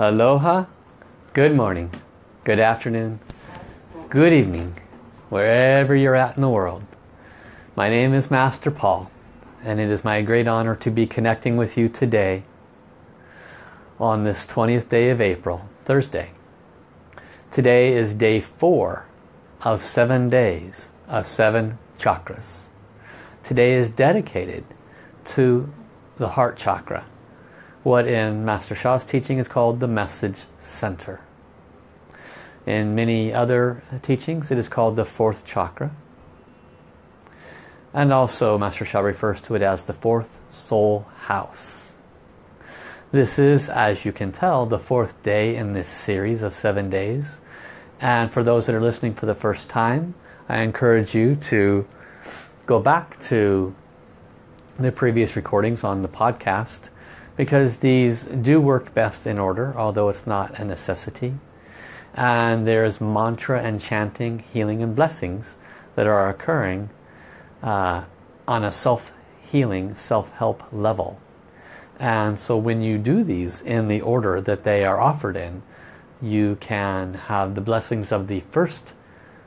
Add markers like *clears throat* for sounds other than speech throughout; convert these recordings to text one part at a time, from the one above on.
Aloha, good morning, good afternoon, good evening, wherever you're at in the world. My name is Master Paul and it is my great honor to be connecting with you today on this 20th day of April, Thursday. Today is day four of seven days of seven chakras. Today is dedicated to the heart chakra what in Master Sha's teaching is called the message center. In many other teachings it is called the fourth chakra. And also Master Sha refers to it as the fourth soul house. This is, as you can tell, the fourth day in this series of seven days. And for those that are listening for the first time, I encourage you to go back to the previous recordings on the podcast because these do work best in order, although it's not a necessity. And there's mantra and chanting, healing and blessings that are occurring uh, on a self-healing, self-help level. And so when you do these in the order that they are offered in, you can have the blessings of the first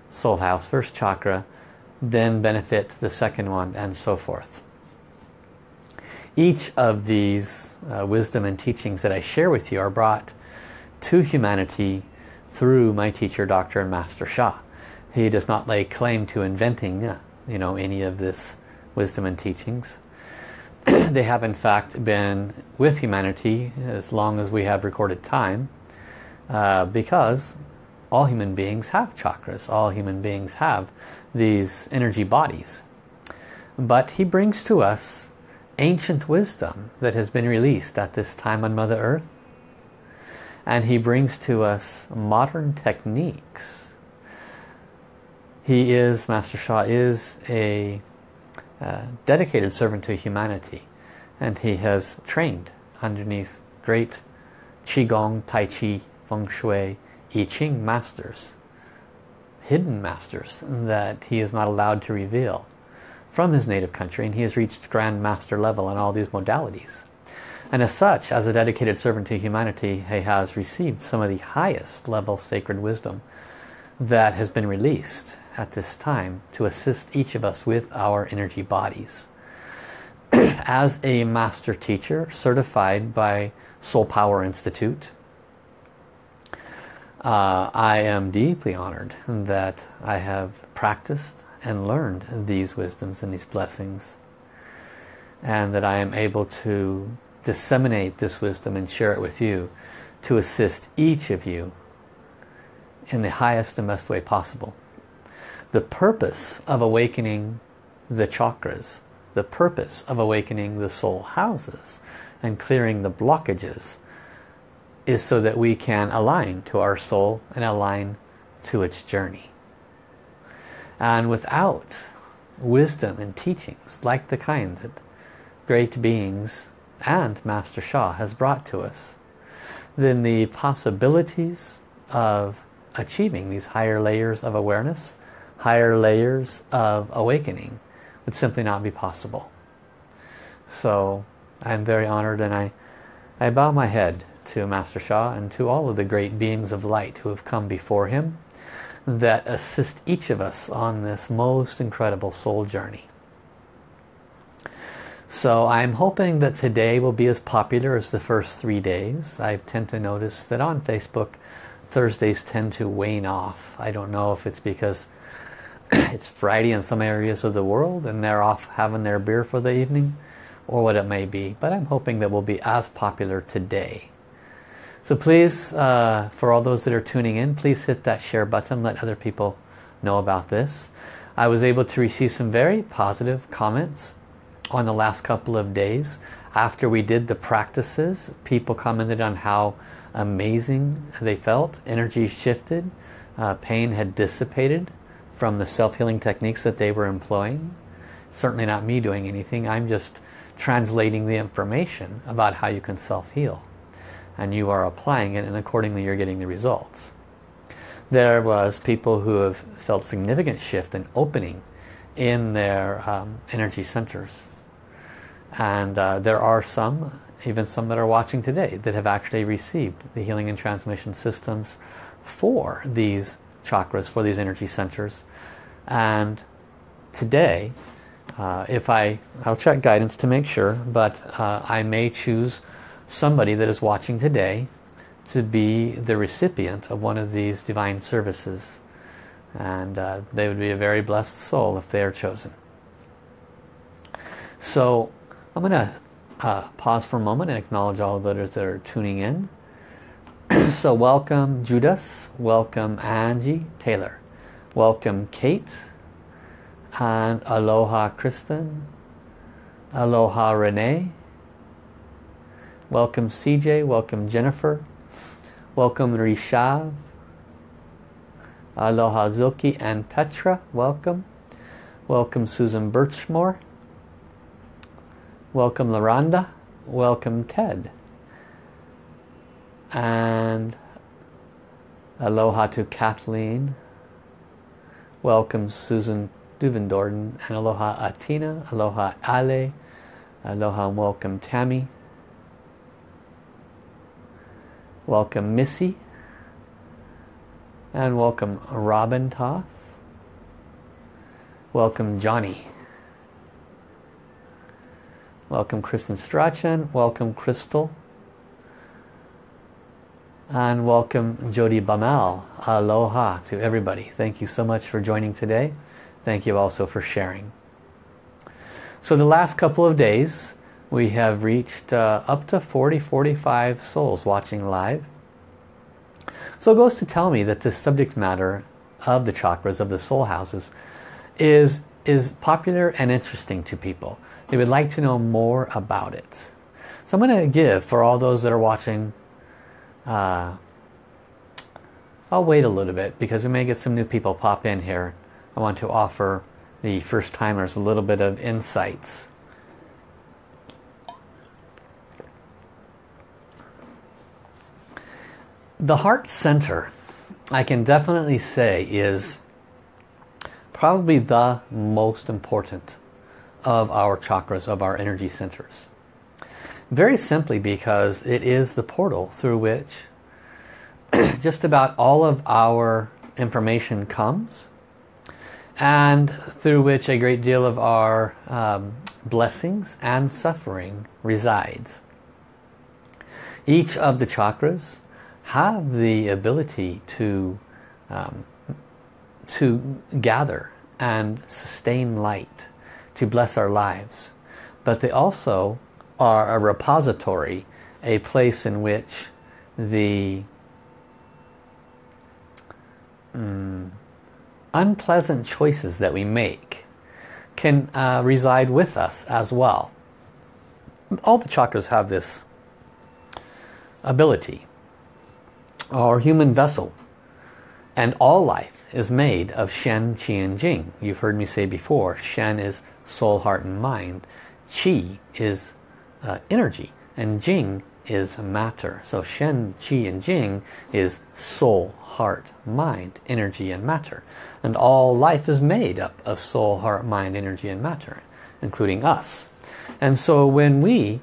soul house, first chakra, then benefit the second one and so forth. Each of these uh, wisdom and teachings that I share with you are brought to humanity through my teacher, Dr. and Master Sha. He does not lay claim to inventing uh, you know, any of this wisdom and teachings. *clears throat* they have in fact been with humanity as long as we have recorded time uh, because all human beings have chakras. All human beings have these energy bodies. But he brings to us ancient wisdom that has been released at this time on Mother Earth. And he brings to us modern techniques. He is, Master Sha is a uh, dedicated servant to humanity. And he has trained underneath great Qigong, Tai Chi, Feng Shui, I Ching masters. Hidden masters that he is not allowed to reveal from his native country and he has reached Grand Master level in all these modalities. And as such, as a dedicated servant to humanity, he has received some of the highest level sacred wisdom that has been released at this time to assist each of us with our energy bodies. *clears throat* as a master teacher certified by Soul Power Institute, uh, I am deeply honored that I have practiced and learned these wisdoms and these blessings and that I am able to disseminate this wisdom and share it with you to assist each of you in the highest and best way possible. The purpose of awakening the chakras, the purpose of awakening the soul houses and clearing the blockages is so that we can align to our soul and align to its journey. And without wisdom and teachings like the kind that great beings and Master Sha has brought to us, then the possibilities of achieving these higher layers of awareness, higher layers of awakening would simply not be possible. So I'm very honored and I, I bow my head to Master Sha and to all of the great beings of light who have come before him that assist each of us on this most incredible soul journey. So I'm hoping that today will be as popular as the first three days. I tend to notice that on Facebook Thursdays tend to wane off. I don't know if it's because *clears throat* it's Friday in some areas of the world and they're off having their beer for the evening or what it may be. But I'm hoping that we'll be as popular today. So please, uh, for all those that are tuning in, please hit that share button. Let other people know about this. I was able to receive some very positive comments on the last couple of days. After we did the practices, people commented on how amazing they felt. Energy shifted. Uh, pain had dissipated from the self-healing techniques that they were employing. Certainly not me doing anything. I'm just translating the information about how you can self-heal and you are applying it and accordingly you're getting the results. There was people who have felt significant shift and opening in their um, energy centers. And uh, there are some even some that are watching today that have actually received the healing and transmission systems for these chakras, for these energy centers. And today, uh, if I, I'll check guidance to make sure, but uh, I may choose somebody that is watching today to be the recipient of one of these divine services. And uh, they would be a very blessed soul if they are chosen. So I'm going to uh, pause for a moment and acknowledge all of those that are tuning in. *clears throat* so welcome Judas, welcome Angie Taylor, welcome Kate, and aloha Kristen, aloha Renee, welcome CJ, welcome Jennifer, welcome Rishav, aloha Zilki and Petra, welcome, welcome Susan Birchmore, welcome Laranda, welcome Ted, and aloha to Kathleen, welcome Susan Duvendorden, and aloha Atina, aloha Ale, aloha and welcome Tammy, welcome Missy, and welcome Robin Toth, welcome Johnny, welcome Kristen Strachan, welcome Crystal, and welcome Jody Bamal. Aloha to everybody. Thank you so much for joining today. Thank you also for sharing. So the last couple of days we have reached uh, up to 40, 45 souls watching live. So it goes to tell me that the subject matter of the chakras, of the soul houses, is, is popular and interesting to people. They would like to know more about it. So I'm going to give, for all those that are watching, uh, I'll wait a little bit because we may get some new people pop in here I want to offer the first timers a little bit of insights. The heart center, I can definitely say, is probably the most important of our chakras, of our energy centers. Very simply because it is the portal through which *clears throat* just about all of our information comes and through which a great deal of our um, blessings and suffering resides. Each of the chakras have the ability to, um, to gather and sustain light, to bless our lives. But they also are a repository, a place in which the um, unpleasant choices that we make can uh, reside with us as well. All the chakras have this ability. Our human vessel and all life is made of Shen, Qi and Jing. You've heard me say before, Shen is soul, heart and mind. Qi is uh, energy and Jing is matter. So Shen, Qi and Jing is soul, heart, mind, energy and matter. And all life is made up of soul, heart, mind, energy and matter, including us. And so when we,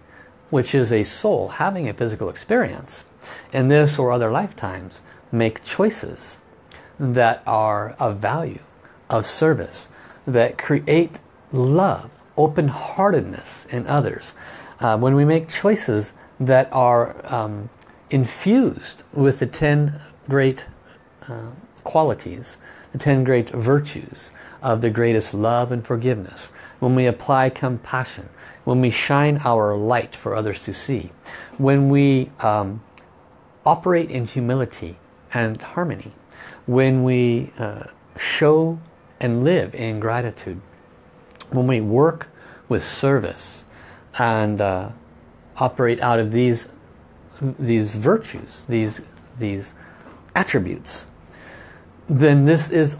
which is a soul having a physical experience, in this or other lifetimes, make choices that are of value, of service, that create love, open-heartedness in others. Uh, when we make choices that are um, infused with the ten great uh, qualities, the ten great virtues of the greatest love and forgiveness. When we apply compassion, when we shine our light for others to see, when we um, operate in humility and harmony, when we uh, show and live in gratitude, when we work with service and uh, operate out of these these virtues, these these attributes, then this is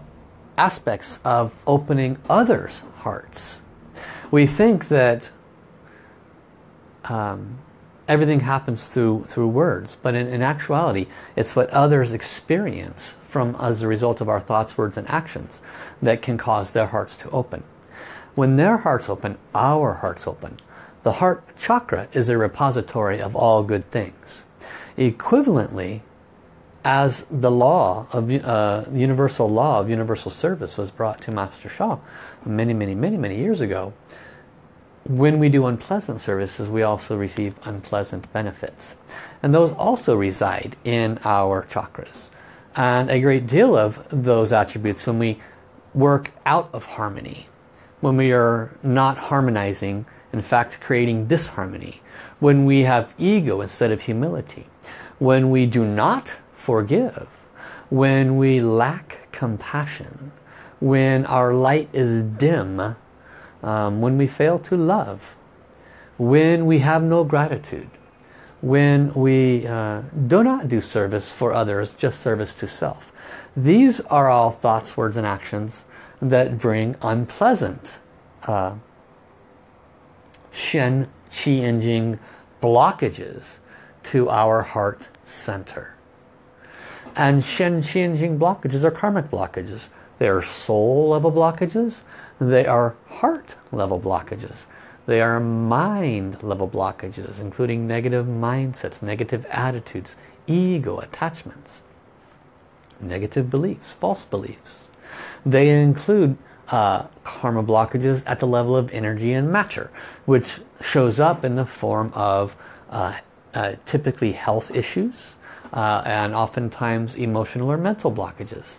aspects of opening others' hearts. We think that um, everything happens through through words, but in, in actuality, it's what others experience from as a result of our thoughts, words, and actions that can cause their hearts to open. When their hearts open, our hearts open The heart chakra is a repository of all good things. Equivalently, as the law of uh, universal law of universal service was brought to Master Sha many, many, many, many years ago, when we do unpleasant services, we also receive unpleasant benefits. And those also reside in our chakras. And a great deal of those attributes, when we work out of harmony, when we are not harmonizing, in fact creating disharmony, when we have ego instead of humility, when we do not forgive, when we lack compassion, when our light is dim, um, when we fail to love, when we have no gratitude, when we uh, do not do service for others, just service to self. These are all thoughts, words and actions that bring unpleasant uh, Shen, Qi and Jing blockages to our heart center. And Shen, Qi and Jing blockages are karmic blockages. They are soul level blockages. They are heart level blockages. They are mind level blockages, including negative mindsets, negative attitudes, ego attachments, negative beliefs, false beliefs. They include uh, karma blockages at the level of energy and matter, which shows up in the form of uh, uh, typically health issues uh, and oftentimes emotional or mental blockages.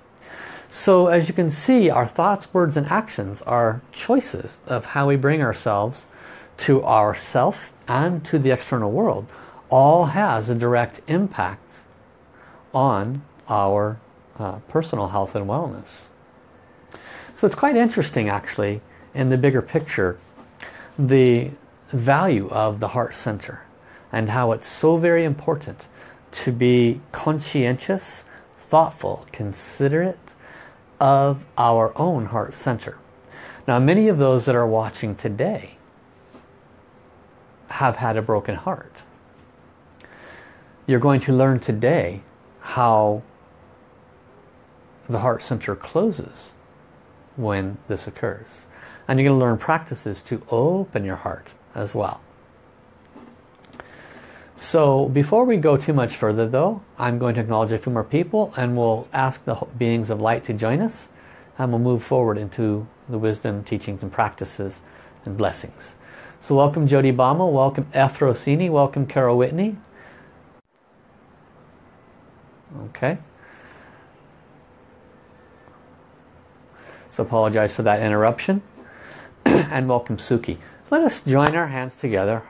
So as you can see, our thoughts, words, and actions are choices of how we bring ourselves to ourself and to the external world. All has a direct impact on our uh, personal health and wellness. So it's quite interesting actually in the bigger picture the value of the heart center and how it's so very important to be conscientious, thoughtful, considerate, of our own heart center. Now many of those that are watching today have had a broken heart. You're going to learn today how the heart center closes when this occurs. And you're going to learn practices to open your heart as well. So before we go too much further though, I'm going to acknowledge a few more people and we'll ask the beings of light to join us and we'll move forward into the wisdom, teachings and practices and blessings. So welcome Jody Bama, welcome F. Rossini, welcome Carol Whitney. Okay. So apologize for that interruption. *clears throat* and welcome Suki. So let us join our hands together,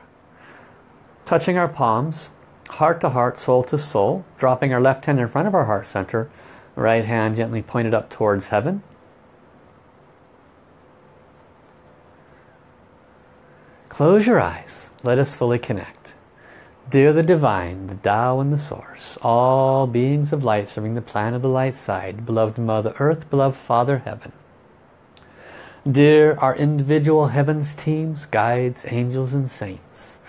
touching our palms, heart to heart, soul to soul, dropping our left hand in front of our heart center, right hand gently pointed up towards heaven. Close your eyes. Let us fully connect. Dear the Divine, the Tao and the Source, all beings of light serving the plan of the light side, beloved Mother Earth, beloved Father Heaven. Dear our individual heavens teams, guides, angels and saints,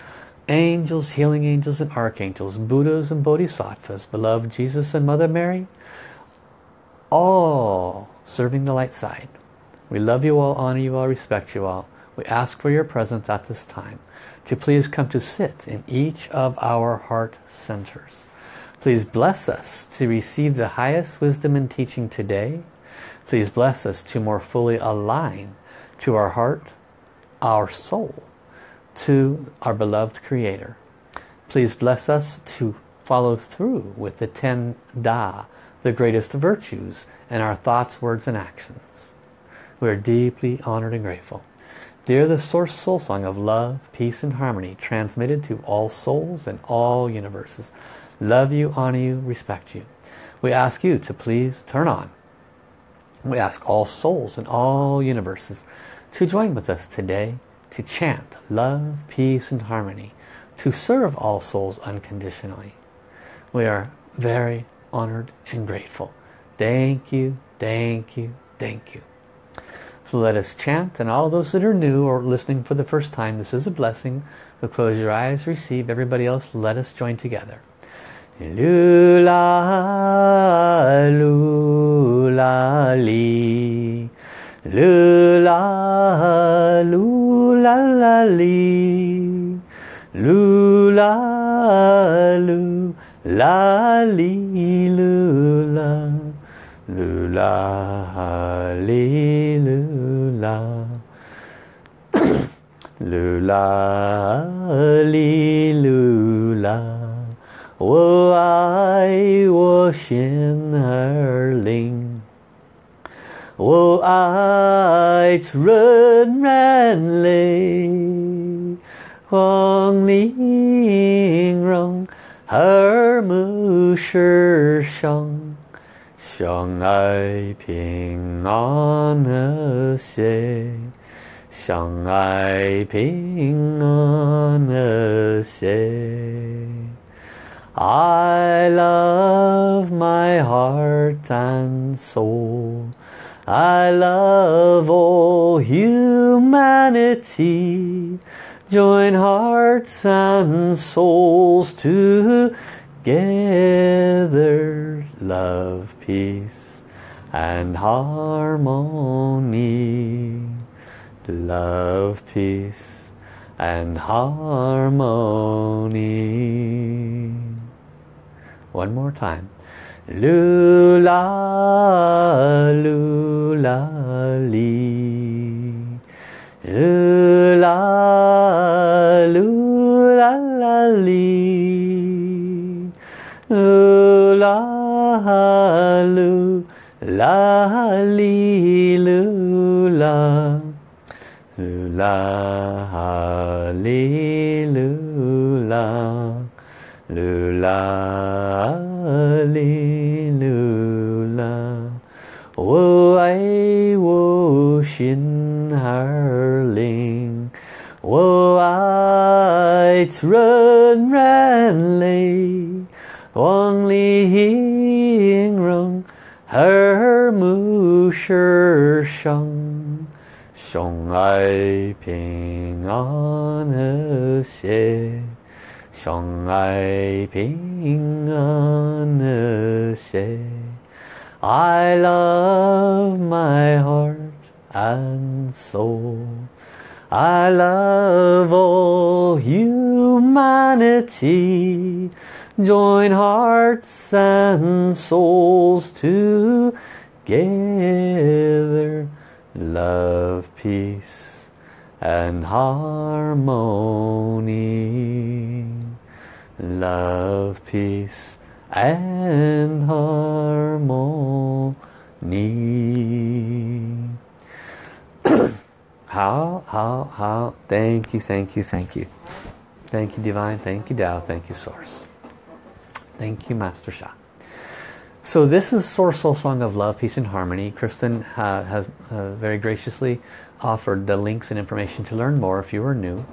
angels, healing angels and archangels, Buddhas and Bodhisattvas, beloved Jesus and Mother Mary, all serving the light side. We love you all, honor you all, respect you all. We ask for your presence at this time to please come to sit in each of our heart centers. Please bless us to receive the highest wisdom and teaching today. Please bless us to more fully align to our heart, our soul, to our beloved Creator. Please bless us to follow through with the ten Da, the greatest virtues, in our thoughts, words, and actions. We are deeply honored and grateful. Dear the Source Soul Song of love, peace, and harmony, transmitted to all souls and all universes. Love you, honor you, respect you. We ask you to please turn on. We ask all souls and all universes to join with us today to chant love, peace and harmony, to serve all souls unconditionally. We are very honored and grateful. Thank you, thank you, thank you. So let us chant and all those that are new or listening for the first time, this is a blessing. So close your eyes, receive. Everybody else, let us join together. Lula, lula, 噜啦噜啦啦哩，噜啦噜啦哩噜啦，噜啦哩噜啦，噜啦哩噜啦，我爱我心儿灵。我爱纯然泪，黄玲珑耳目世上，相爱平安和谐，相爱平安和谐。I love my heart and soul. I love all humanity. Join hearts and souls together. Love, peace and harmony. Love, peace and harmony. One more time. Lula, lula, li. Lula, lula, la, li. Lula, lula, li, lula. Lula, li, lula. Lula, li, lula. 我爱我心儿灵，我爱纯然泪，望玲珑耳目世上，相爱平安和谐。 相爱平安和谐。I love my heart and soul. I love all humanity. Join hearts and souls together. Love, peace and harmony. love, peace, and harmony. *clears throat* how, how, how, thank you, thank you, thank you. Thank you Divine, thank you Tao, thank you Source. Thank you Master Sha. So this is Source Soul Song of Love, Peace and Harmony. Kristen uh, has uh, very graciously offered the links and information to learn more if you are new.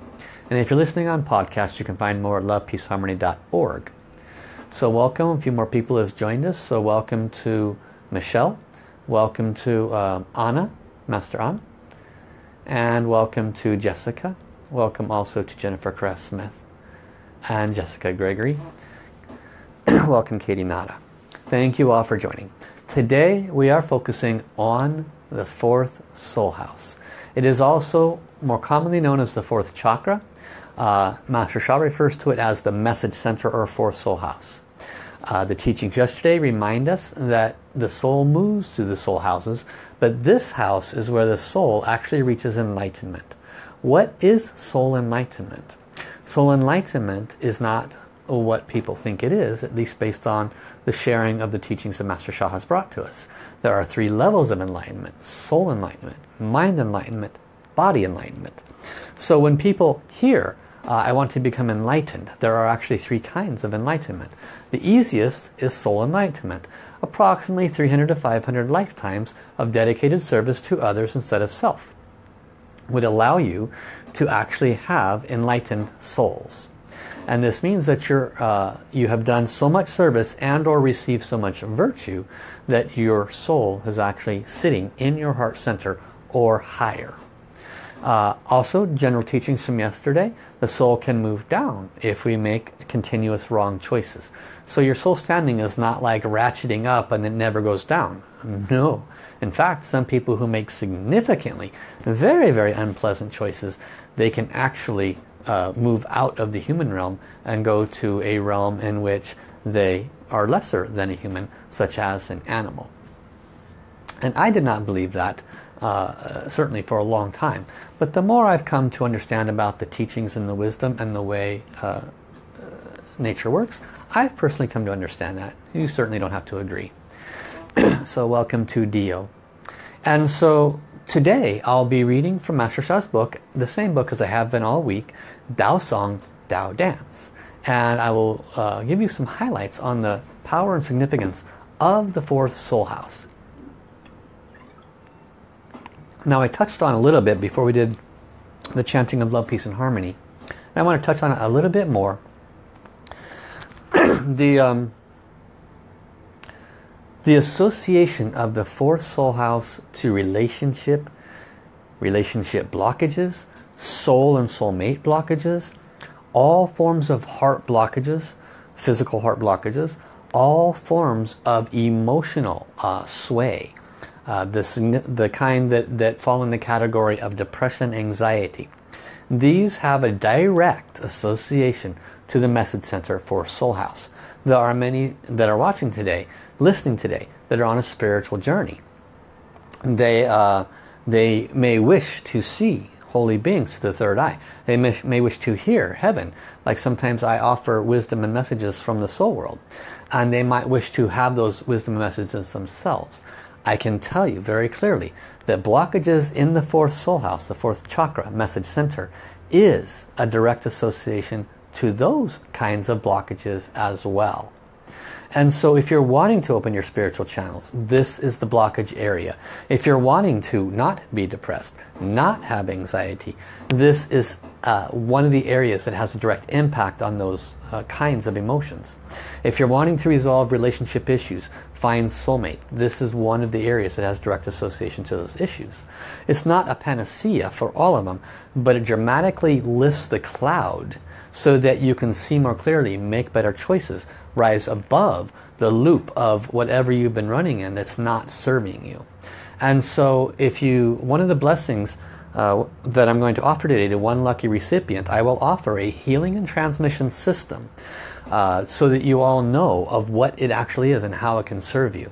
And if you're listening on podcast, you can find more at lovepeaceharmony.org. So welcome. A few more people have joined us. So welcome to Michelle. Welcome to um, Anna, Master An. And welcome to Jessica. Welcome also to Jennifer Cress Smith and Jessica Gregory. *clears throat* welcome Katie Nada. Thank you all for joining. Today we are focusing on the fourth soul house. It is also more commonly known as the fourth chakra. Uh, Master Sha refers to it as the message center or fourth soul house. Uh, the teachings yesterday remind us that the soul moves through the soul houses, but this house is where the soul actually reaches enlightenment. What is soul enlightenment? Soul enlightenment is not what people think it is, at least based on the sharing of the teachings that Master Sha has brought to us. There are three levels of enlightenment. Soul enlightenment, mind enlightenment, body enlightenment. So when people hear, uh, I want to become enlightened, there are actually three kinds of enlightenment. The easiest is soul enlightenment. Approximately 300 to 500 lifetimes of dedicated service to others instead of self would allow you to actually have enlightened souls. And this means that you're, uh, you have done so much service and or received so much virtue that your soul is actually sitting in your heart center or higher. Uh, also, general teachings from yesterday, the soul can move down if we make continuous wrong choices. So your soul standing is not like ratcheting up and it never goes down. No. In fact, some people who make significantly very, very unpleasant choices, they can actually uh, move out of the human realm and go to a realm in which they are lesser than a human, such as an animal. And I did not believe that, uh, certainly for a long time. But the more I've come to understand about the teachings and the wisdom and the way uh, uh, nature works, I've personally come to understand that. You certainly don't have to agree. *clears throat* so welcome to Dio. And so today I'll be reading from Master Sha's book, the same book as I have been all week, Dao Song, Dao Dance. And I will uh, give you some highlights on the power and significance of the fourth soul house. Now I touched on a little bit before we did the chanting of love, peace and harmony. And I want to touch on it a little bit more. *clears throat* the um, the association of the fourth soul house to relationship, relationship blockages, soul and soulmate blockages, all forms of heart blockages, physical heart blockages, all forms of emotional uh, sway, uh, the, the kind that, that fall in the category of depression, anxiety. These have a direct association to the message center for Soul House. There are many that are watching today, listening today, that are on a spiritual journey. They, uh, they may wish to see holy beings through the third eye. They may, may, wish to hear heaven, like sometimes I offer wisdom and messages from the soul world. And they might wish to have those wisdom messages themselves. I can tell you very clearly that blockages in the fourth soul house, the fourth chakra, message center, is a direct association to those kinds of blockages as well. And so if you're wanting to open your spiritual channels, this is the blockage area. If you're wanting to not be depressed, not have anxiety, this is uh, one of the areas that has a direct impact on those uh, kinds of emotions. If you're wanting to resolve relationship issues, find soulmate. This is one of the areas that has direct association to those issues. It's not a panacea for all of them, but it dramatically lifts the cloud so that you can see more clearly, make better choices, rise above the loop of whatever you've been running in that's not serving you. And so if you, one of the blessings uh, that I'm going to offer today to one lucky recipient, I will offer a healing and transmission system uh, so that you all know of what it actually is and how it can serve you.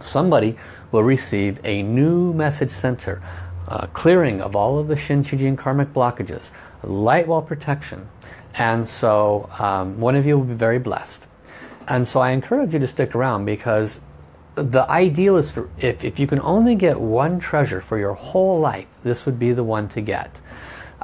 Somebody will receive a new message center, uh, clearing of all of the Shen, Qi, karmic blockages, light wall protection. And so um, one of you will be very blessed. And so I encourage you to stick around because the ideal is for, if, if you can only get one treasure for your whole life, this would be the one to get.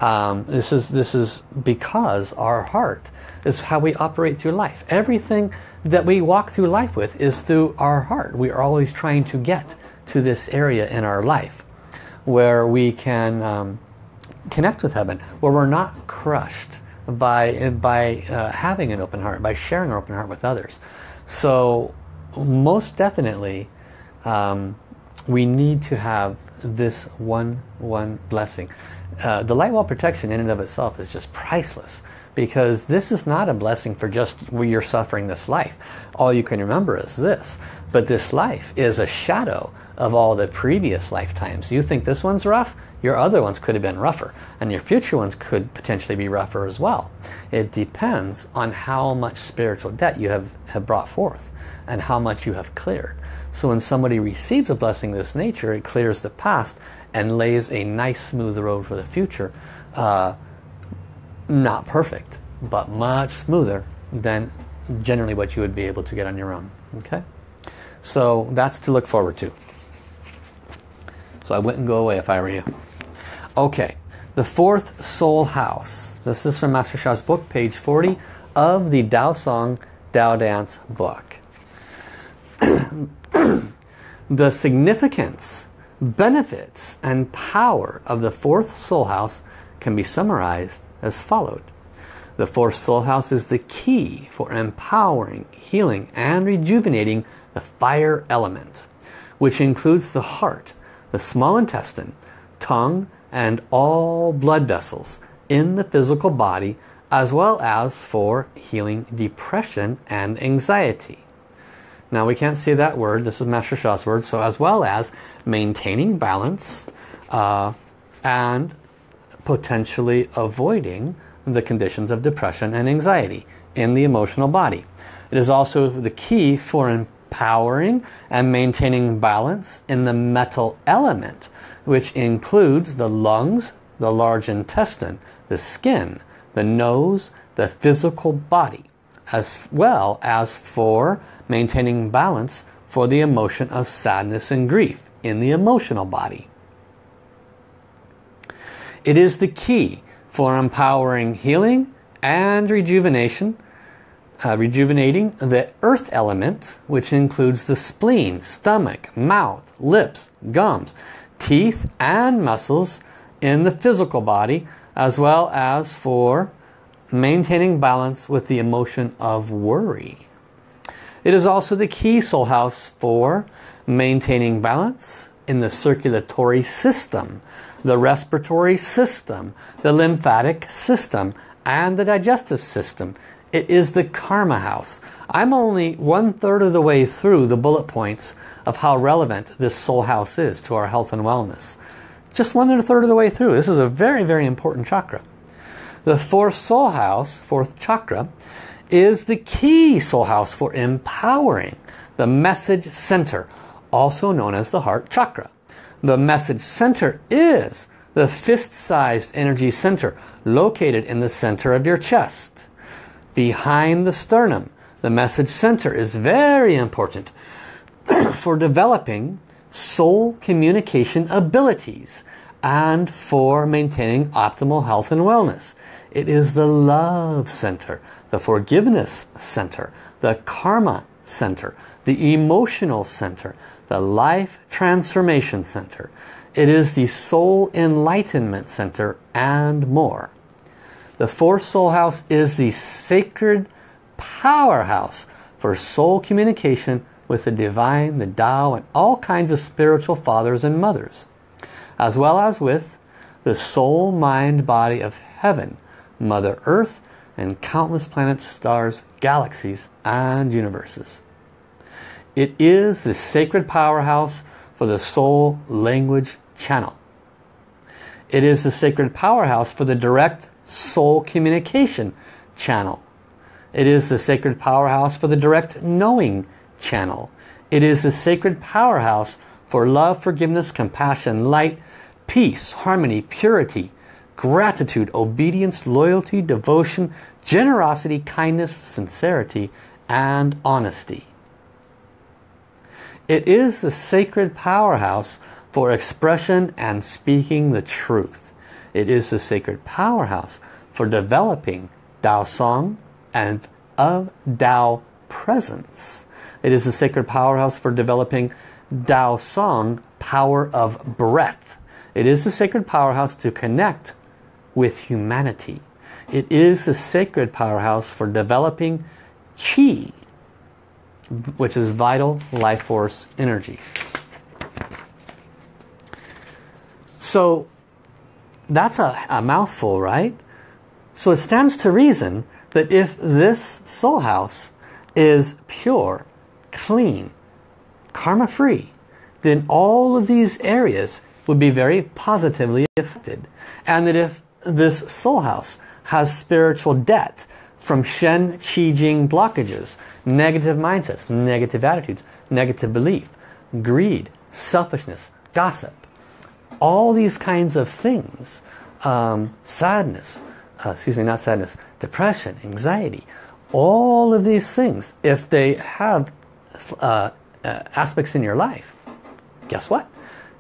Um, this is this is because our heart is how we operate through life. Everything that we walk through life with is through our heart. We are always trying to get to this area in our life where we can um, connect with heaven, where we're not crushed by, by uh, having an open heart, by sharing our open heart with others. So most definitely um, we need to have this one one blessing. Uh, the light wall protection in and of itself is just priceless because this is not a blessing for just where you're suffering this life. All you can remember is this. But this life is a shadow of all the previous lifetimes. You think this one's rough? Your other ones could have been rougher. And your future ones could potentially be rougher as well. It depends on how much spiritual debt you have, have brought forth and how much you have cleared. So when somebody receives a blessing of this nature, it clears the past and lays a nice smooth road for the future. Uh, not perfect, but much smoother than generally what you would be able to get on your own. Okay, So that's to look forward to. So I wouldn't go away if I were you. Okay, the fourth soul house. This is from Master Sha's book, page 40 of the Dao Song Dao Dance book. *clears throat* the significance, benefits, and power of the fourth soul house can be summarized as followed. The fourth soul house is the key for empowering, healing, and rejuvenating the fire element, which includes the heart, the small intestine, tongue, and all blood vessels in the physical body as well as for healing depression and anxiety. Now we can't say that word, this is Master Sha's word, so as well as maintaining balance uh, and potentially avoiding the conditions of depression and anxiety in the emotional body. It is also the key for empowering and maintaining balance in the metal element, which includes the lungs, the large intestine, the skin, the nose, the physical body, as well as for maintaining balance for the emotion of sadness and grief in the emotional body. It is the key for empowering healing and rejuvenation, uh, rejuvenating the earth element, which includes the spleen, stomach, mouth, lips, gums, teeth and muscles in the physical body, as well as for maintaining balance with the emotion of worry. It is also the key soul house for maintaining balance in the circulatory system, the respiratory system, the lymphatic system, and the digestive system. It is the karma house. I'm only one third of the way through the bullet points of how relevant this soul house is to our health and wellness. Just one third of the way through. This is a very, very important chakra. The fourth soul house, fourth chakra, is the key soul house for empowering the message center, also known as the heart chakra. The message center is the fist-sized energy center located in the center of your chest. Behind the sternum, the message center is very important *clears throat* for developing soul communication abilities and for maintaining optimal health and wellness. It is the love center, the forgiveness center, the karma center, the emotional center, the life transformation center. It is the soul enlightenment center and more. The fourth soul house is the sacred powerhouse for soul communication with the divine, the Tao, and all kinds of spiritual fathers and mothers, as well as with the soul, mind, body of heaven, Mother Earth, and countless planets, stars, galaxies, and universes. It is the sacred powerhouse for the soul language channel. It is the sacred powerhouse for the direct soul communication channel. It is the sacred powerhouse for the direct knowing channel. It is the sacred powerhouse for love, forgiveness, compassion, light, peace, harmony, purity, gratitude, obedience, loyalty, devotion, generosity, kindness, sincerity, and honesty. It is the sacred powerhouse for expression and speaking the truth. It is the sacred powerhouse for developing Tao Song and of Tao presence. It is the sacred powerhouse for developing Tao Song, power of breath. It is the sacred powerhouse to connect with humanity. It is the sacred powerhouse for developing Qi, which is vital life force energy. So that's a, a mouthful, right? So it stands to reason that if this soul house is pure, clean, karma-free, then all of these areas would be very positively affected. And that if this soul house has spiritual debt from Shen, Qi, Jing blockages, negative mindsets, negative attitudes, negative belief, greed, selfishness, gossip. All these kinds of things, um, sadness, uh, excuse me, not sadness, depression, anxiety, all of these things, if they have uh, uh, aspects in your life, guess what?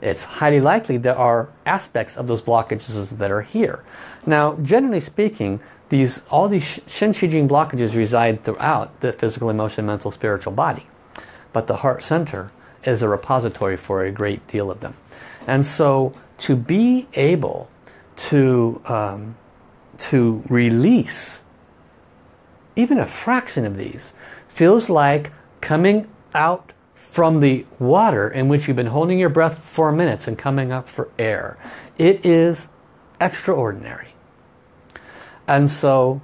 It's highly likely there are aspects of those blockages that are here. Now, generally speaking, these all these Shen Qi Jing blockages reside throughout the physical, emotional, mental, spiritual body. But the heart center is a repository for a great deal of them. And so to be able to, um, to release even a fraction of these feels like coming out from the water in which you've been holding your breath for minutes and coming up for air. It is extraordinary. And so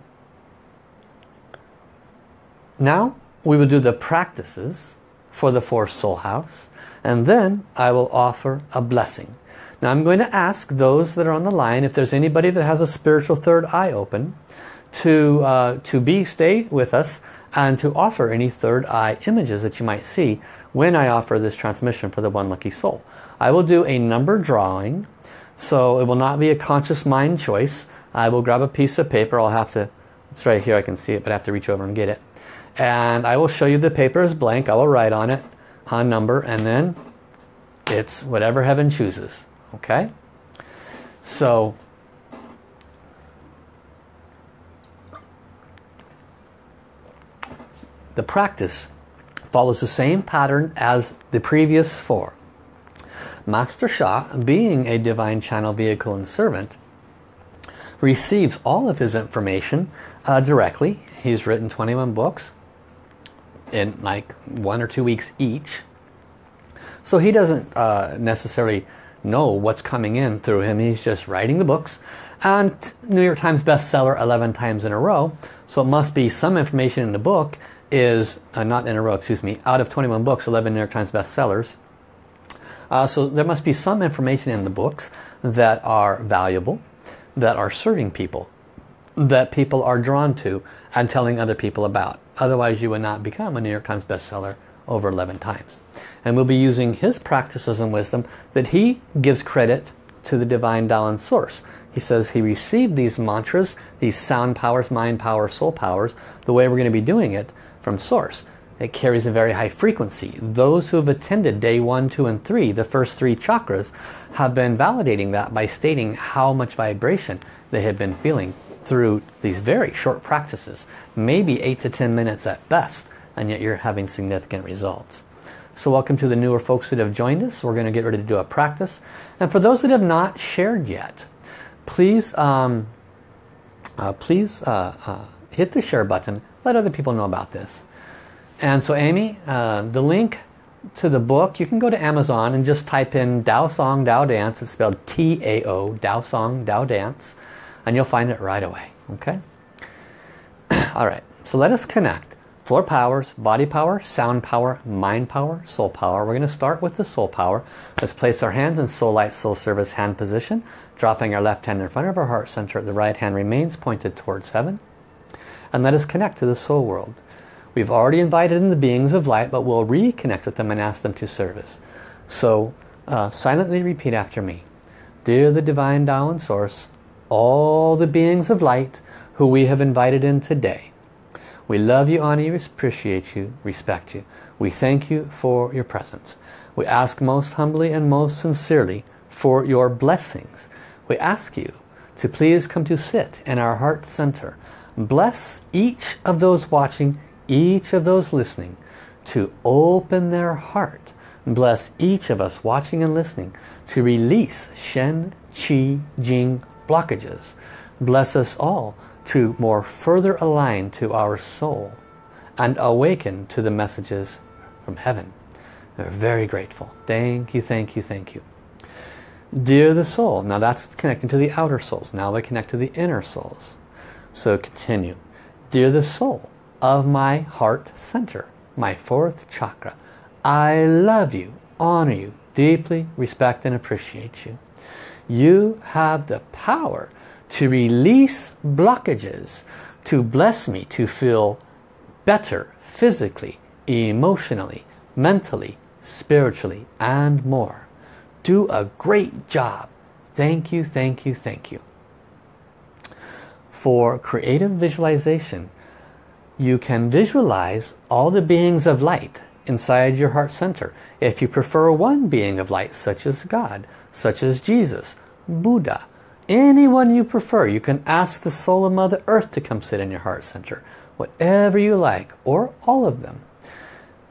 now we will do the practices for the fourth soul house and then I will offer a blessing. Now I'm going to ask those that are on the line if there's anybody that has a spiritual third eye open to, uh, to be, stay with us and to offer any third eye images that you might see when I offer this transmission for the One Lucky Soul. I will do a number drawing, so it will not be a conscious mind choice. I will grab a piece of paper, I'll have to, it's right here, I can see it, but I have to reach over and get it. And I will show you the paper is blank, I will write on it, on number, and then it's whatever heaven chooses, okay? So, the practice follows the same pattern as the previous four. Master Sha, being a divine channel vehicle and servant, receives all of his information uh, directly. He's written 21 books in like one or two weeks each. So he doesn't uh, necessarily know what's coming in through him. He's just writing the books. And New York Times bestseller 11 times in a row. So it must be some information in the book is, uh, not in a row, excuse me, out of 21 books, 11 New York Times bestsellers. Uh, so there must be some information in the books that are valuable, that are serving people, that people are drawn to and telling other people about. Otherwise you would not become a New York Times bestseller over 11 times. And we'll be using his practices and wisdom that he gives credit to the Divine Tao Source. He says he received these mantras, these sound powers, mind powers, soul powers, the way we're going to be doing it from Source. It carries a very high frequency. Those who have attended day one, two, and three, the first three chakras, have been validating that by stating how much vibration they have been feeling through these very short practices. Maybe eight to ten minutes at best, and yet you're having significant results. So welcome to the newer folks that have joined us. We're going to get ready to do a practice. And for those that have not shared yet, please, um, uh, please uh, uh, hit the share button let other people know about this. And so Amy, uh, the link to the book, you can go to Amazon and just type in Tao Song Tao Dance. It's spelled T-A-O, Tao Song Tao Dance. And you'll find it right away. Okay? *clears throat* All right. So let us connect. Four powers, body power, sound power, mind power, soul power. We're going to start with the soul power. Let's place our hands in soul light, soul service hand position. Dropping our left hand in front of our heart center. The right hand remains pointed towards heaven and let us connect to the soul world. We've already invited in the beings of light, but we'll reconnect with them and ask them to service. So uh, silently repeat after me. Dear the Divine Tao and Source, all the beings of light who we have invited in today, we love you, honor you, appreciate you, respect you. We thank you for your presence. We ask most humbly and most sincerely for your blessings. We ask you to please come to sit in our heart center bless each of those watching, each of those listening to open their heart. Bless each of us watching and listening to release Shen, Qi, Jing blockages. Bless us all to more further align to our soul and awaken to the messages from heaven. We're very grateful. Thank you, thank you, thank you. Dear the soul, now that's connecting to the outer souls. Now we connect to the inner souls. So continue. Dear the soul of my heart center, my fourth chakra, I love you, honor you, deeply respect and appreciate you. You have the power to release blockages, to bless me to feel better physically, emotionally, mentally, spiritually, and more. Do a great job. Thank you, thank you, thank you for creative visualization, you can visualize all the beings of light inside your heart center. If you prefer one being of light, such as God, such as Jesus, Buddha, anyone you prefer, you can ask the soul of Mother Earth to come sit in your heart center. Whatever you like, or all of them.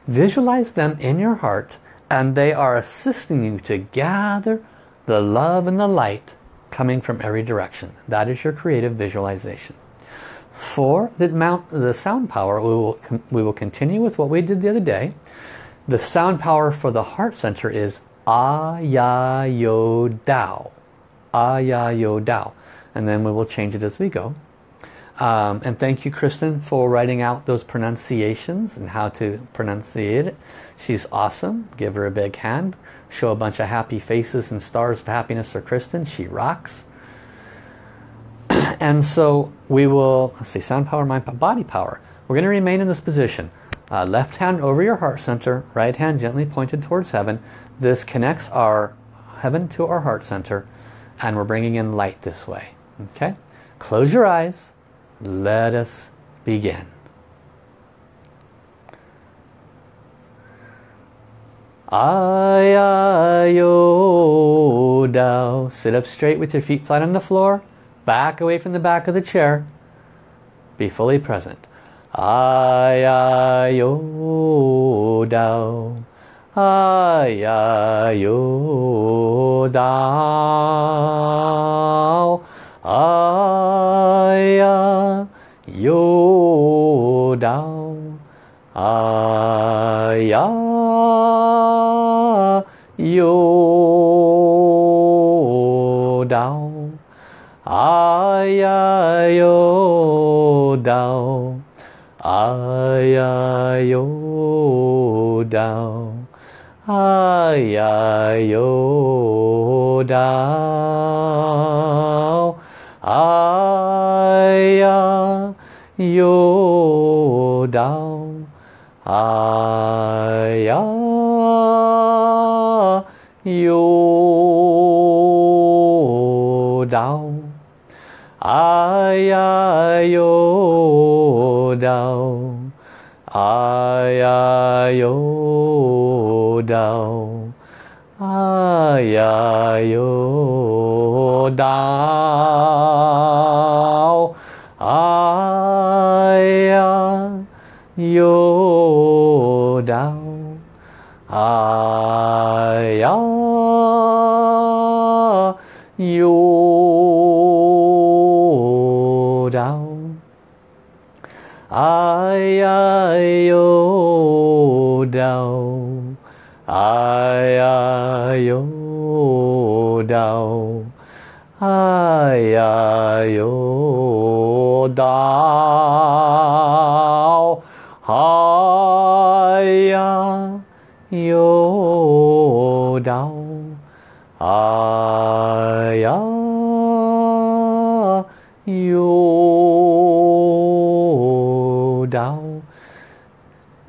Visualize them in your heart and they are assisting you to gather the love and the light coming from every direction. That is your creative visualization. For the, mount, the sound power, we will, we will continue with what we did the other day. The sound power for the heart center is A-Ya-Yo Dao. A-Ya-Yo Dao. And then we will change it as we go. Um, and thank you, Kristen, for writing out those pronunciations and how to pronunciate it. She's awesome. Give her a big hand. Show a bunch of happy faces and stars of happiness for Kristen. She rocks. and so we will, let's see, sound power, mind power, body power. We're going to remain in this position. Uh, left hand over your heart center, right hand gently pointed towards heaven. This connects our heaven to our heart center and we're bringing in light this way. Okay? Close your eyes. Let us begin. I, I, o, dow. Sit up straight with your feet flat on the floor. Back away from the back of the chair. Be fully present. I, I, o, dow. I, I, o, dow. I, I, o, dow. I, I, yo dao aya yo dao aya yo dao aya yo dao aya yo dao aya yo đau. Ai ai yo đau? Ai ai yo đau? Ai ai yo đau? Ai ai yo đau? Ai yêu đau. Ai ai yêu đau? Ai ai yêu đau? Ai ai yêu đau?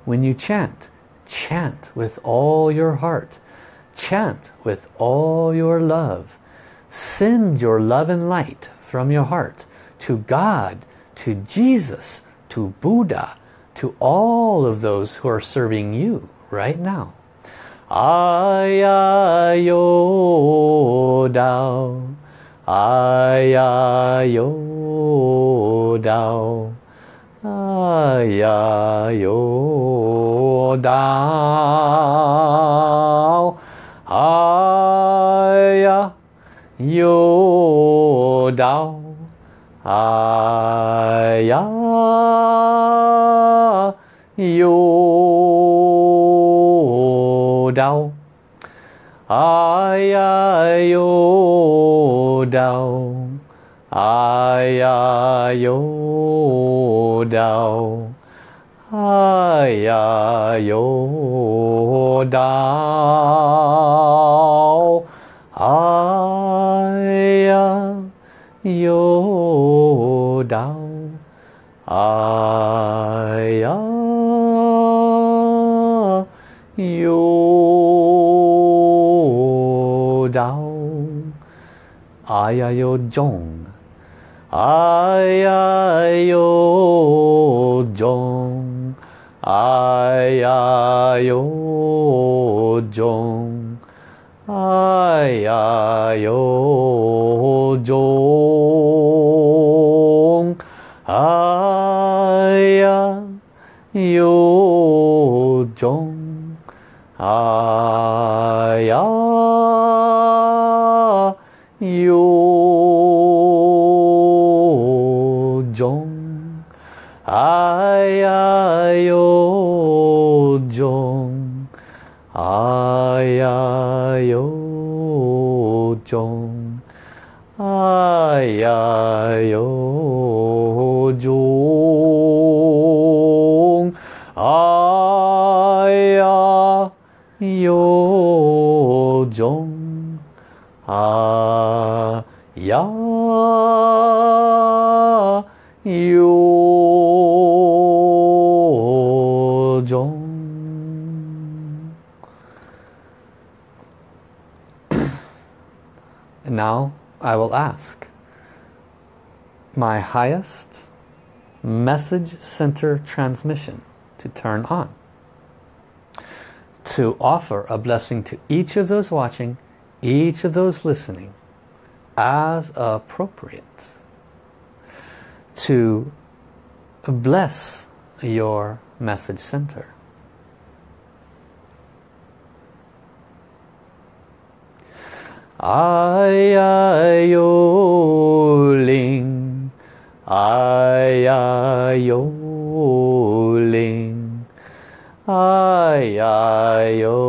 When you chant chant with all your heart. Chant with all your love. Send your love and light from your heart to God to Jesus to Buddha to all of those who are serving you right now 呀有道，哎呀有道，哎呀有道，哎呀有道，哎呀有。Đau. Ai yo đau. Ai yo đau. Ai yo đau. Ai yo 哎呀哟中，哎呀哟中，哎呀哟中，哎呀哟中，啊。哎 I will ask my highest message center transmission to turn on. To offer a blessing to each of those watching, each of those listening, as appropriate. To bless your message center. Ai ai yo ling, ai ai yo ling, ai ai yo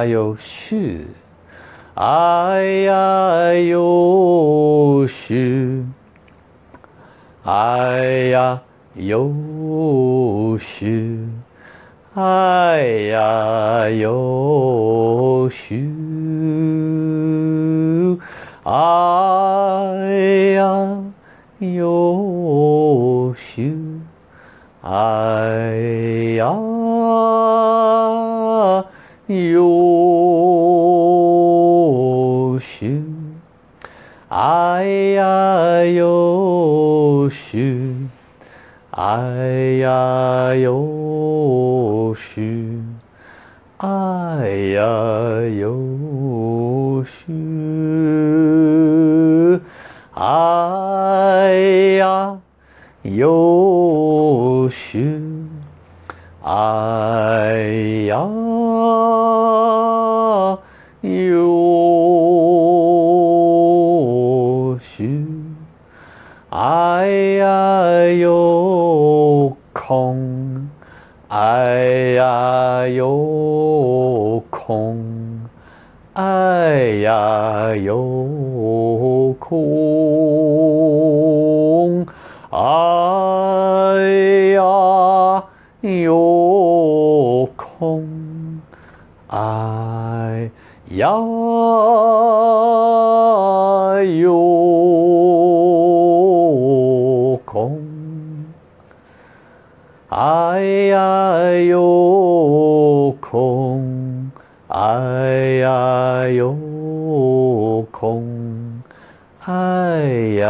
啊哟哎呀有哟哎呀哎哟哎呀哎哟有时，哎呀有时，哎呀有时，哎呀有时。空哎呀有空哎呀有空哎呀。哎呀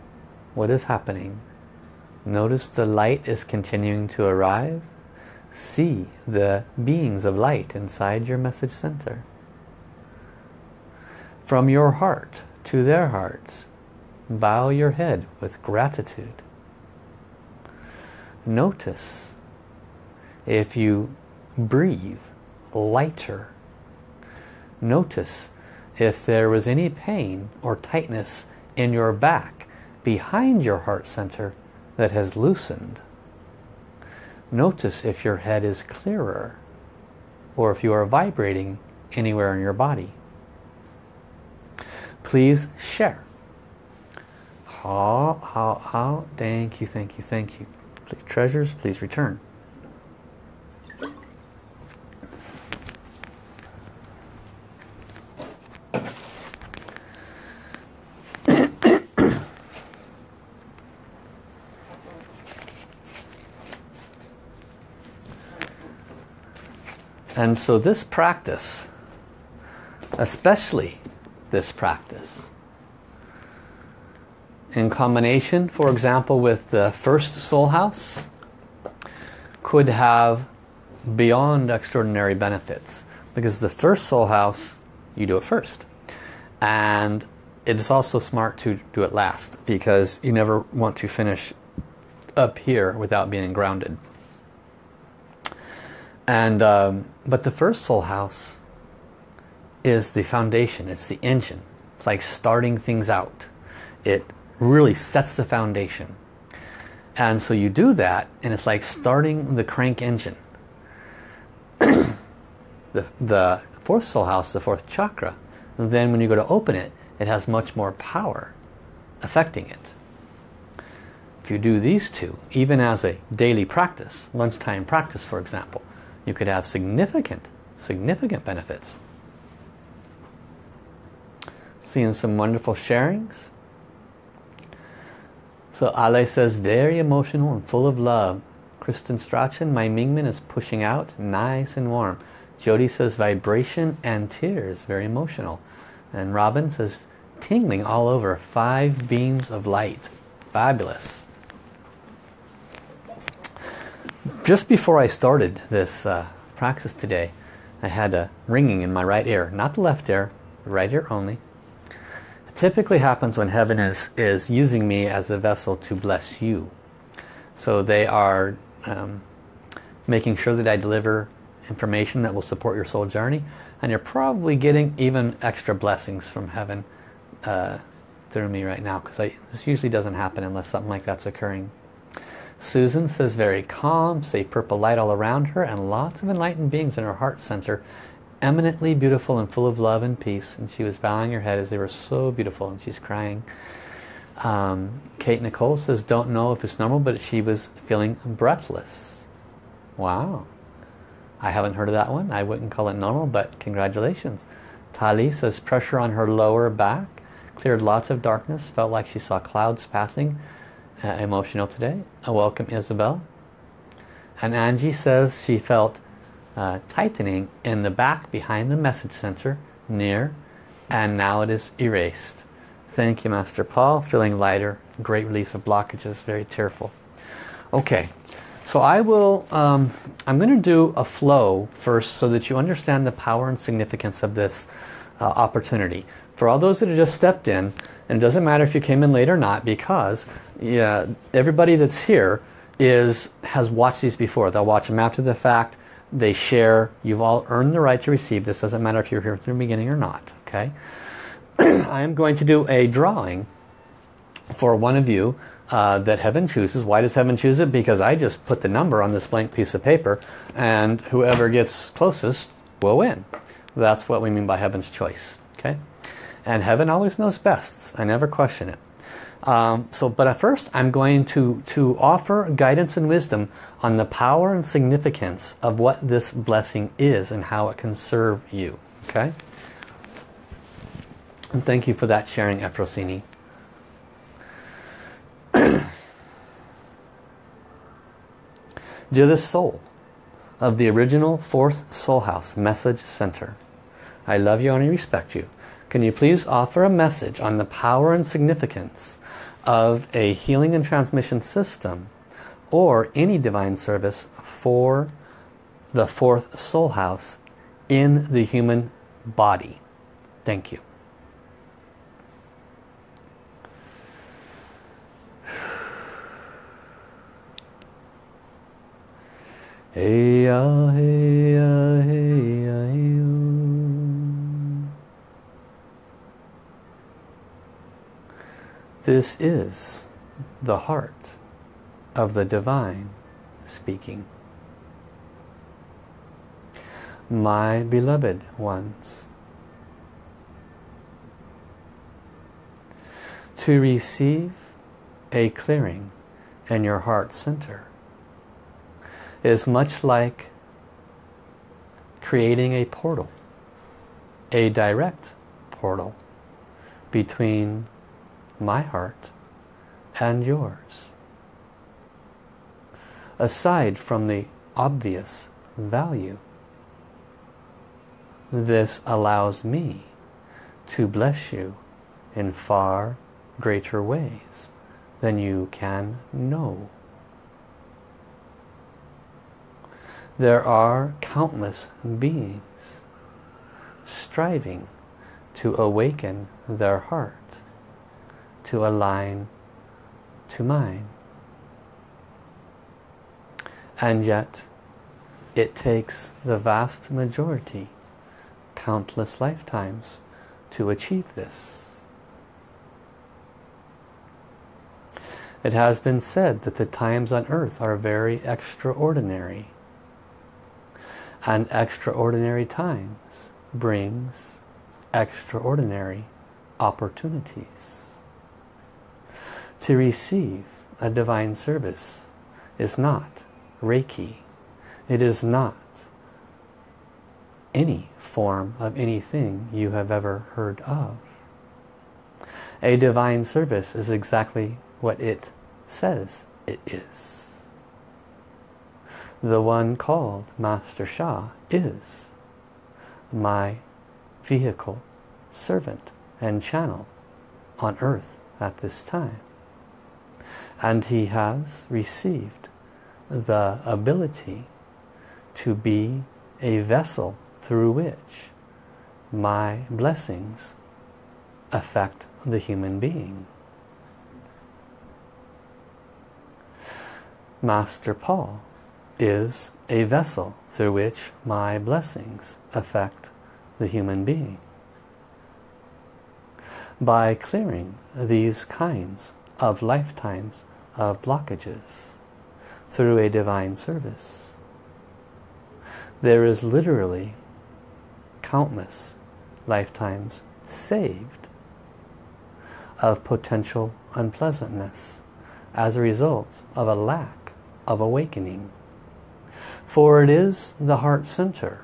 what is happening. Notice the light is continuing to arrive see the beings of light inside your message center. From your heart to their hearts, bow your head with gratitude. Notice if you breathe lighter. Notice if there was any pain or tightness in your back behind your heart center that has loosened. Notice if your head is clearer or if you are vibrating anywhere in your body. Please share. How, how, how, thank you, thank you, thank you. Please, treasures, please return. And so this practice, especially this practice, in combination, for example, with the first soul house, could have beyond extraordinary benefits. Because the first soul house, you do it first. And it is also smart to do it last because you never want to finish up here without being grounded. And um, But the first soul house is the foundation, it's the engine. It's like starting things out. It really sets the foundation. And so you do that and it's like starting the crank engine. *coughs* the, the fourth soul house, the fourth chakra, then when you go to open it, it has much more power affecting it. If you do these two, even as a daily practice, lunchtime practice for example, you could have significant, significant benefits. Seeing some wonderful sharings. So Ale says, very emotional and full of love. Kristen Strachan, my Mingmen is pushing out, nice and warm. Jody says, vibration and tears, very emotional. And Robin says, tingling all over, five beams of light. Fabulous. Just before I started this uh, practice today, I had a ringing in my right ear. Not the left ear, the right ear only. It typically happens when heaven is, is using me as a vessel to bless you. So they are um, making sure that I deliver information that will support your soul journey. And you're probably getting even extra blessings from heaven uh, through me right now. Because this usually doesn't happen unless something like that's occurring. Susan says very calm, say purple light all around her and lots of enlightened beings in her heart center eminently beautiful and full of love and peace. And she was bowing her head as they were so beautiful and she's crying. Um, Kate Nicole says don't know if it's normal but she was feeling breathless. Wow. I haven't heard of that one. I wouldn't call it normal but congratulations. Tali says pressure on her lower back. Cleared lots of darkness. Felt like she saw clouds passing uh, emotional today. I welcome Isabel. And Angie says she felt uh, tightening in the back behind the message center near and now it is erased. Thank you Master Paul. Feeling lighter. Great release of blockages. Very tearful. Okay. So I will, um, I'm going to do a flow first so that you understand the power and significance of this uh, opportunity. For all those that have just stepped in, and it doesn't matter if you came in late or not because yeah, everybody that's here is has watched these before. They'll watch them after the fact. They share. You've all earned the right to receive this. Doesn't matter if you're here from the beginning or not. Okay. *clears throat* I am going to do a drawing for one of you uh, that heaven chooses. Why does heaven choose it? Because I just put the number on this blank piece of paper and whoever gets closest will win. That's what we mean by heaven's choice. Okay. And heaven always knows best. I never question it. Um, so, but at first I'm going to, to offer guidance and wisdom on the power and significance of what this blessing is and how it can serve you. Okay? And thank you for that sharing, Efrosini. Dear the soul of the original fourth soul house message center, I love you and I respect you. Can you please offer a message on the power and significance of a healing and transmission system or any divine service for the fourth soul house in the human body? Thank you. *sighs* Hey, ah, hey, ah, hey, ah, hey, This is the heart of the divine speaking. My beloved ones, to receive a clearing in your heart center is much like creating a portal, a direct portal between my heart and yours. Aside from the obvious value, this allows me to bless you in far greater ways than you can know. There are countless beings striving to awaken their heart, to align to mine. And yet, it takes the vast majority, countless lifetimes, to achieve this. It has been said that the times on earth are very extraordinary. And extraordinary times brings extraordinary opportunities. To receive a divine service is not Reiki. It is not any form of anything you have ever heard of. A divine service is exactly what it says it is. The one called Master Sha is my vehicle, servant and channel on earth at this time. And he has received the ability to be a vessel through which my blessings affect the human being. Master Paul is a vessel through which my blessings affect the human being. By clearing these kinds of lifetimes of blockages through a divine service, there is literally countless lifetimes saved of potential unpleasantness as a result of a lack of awakening. For it is the heart center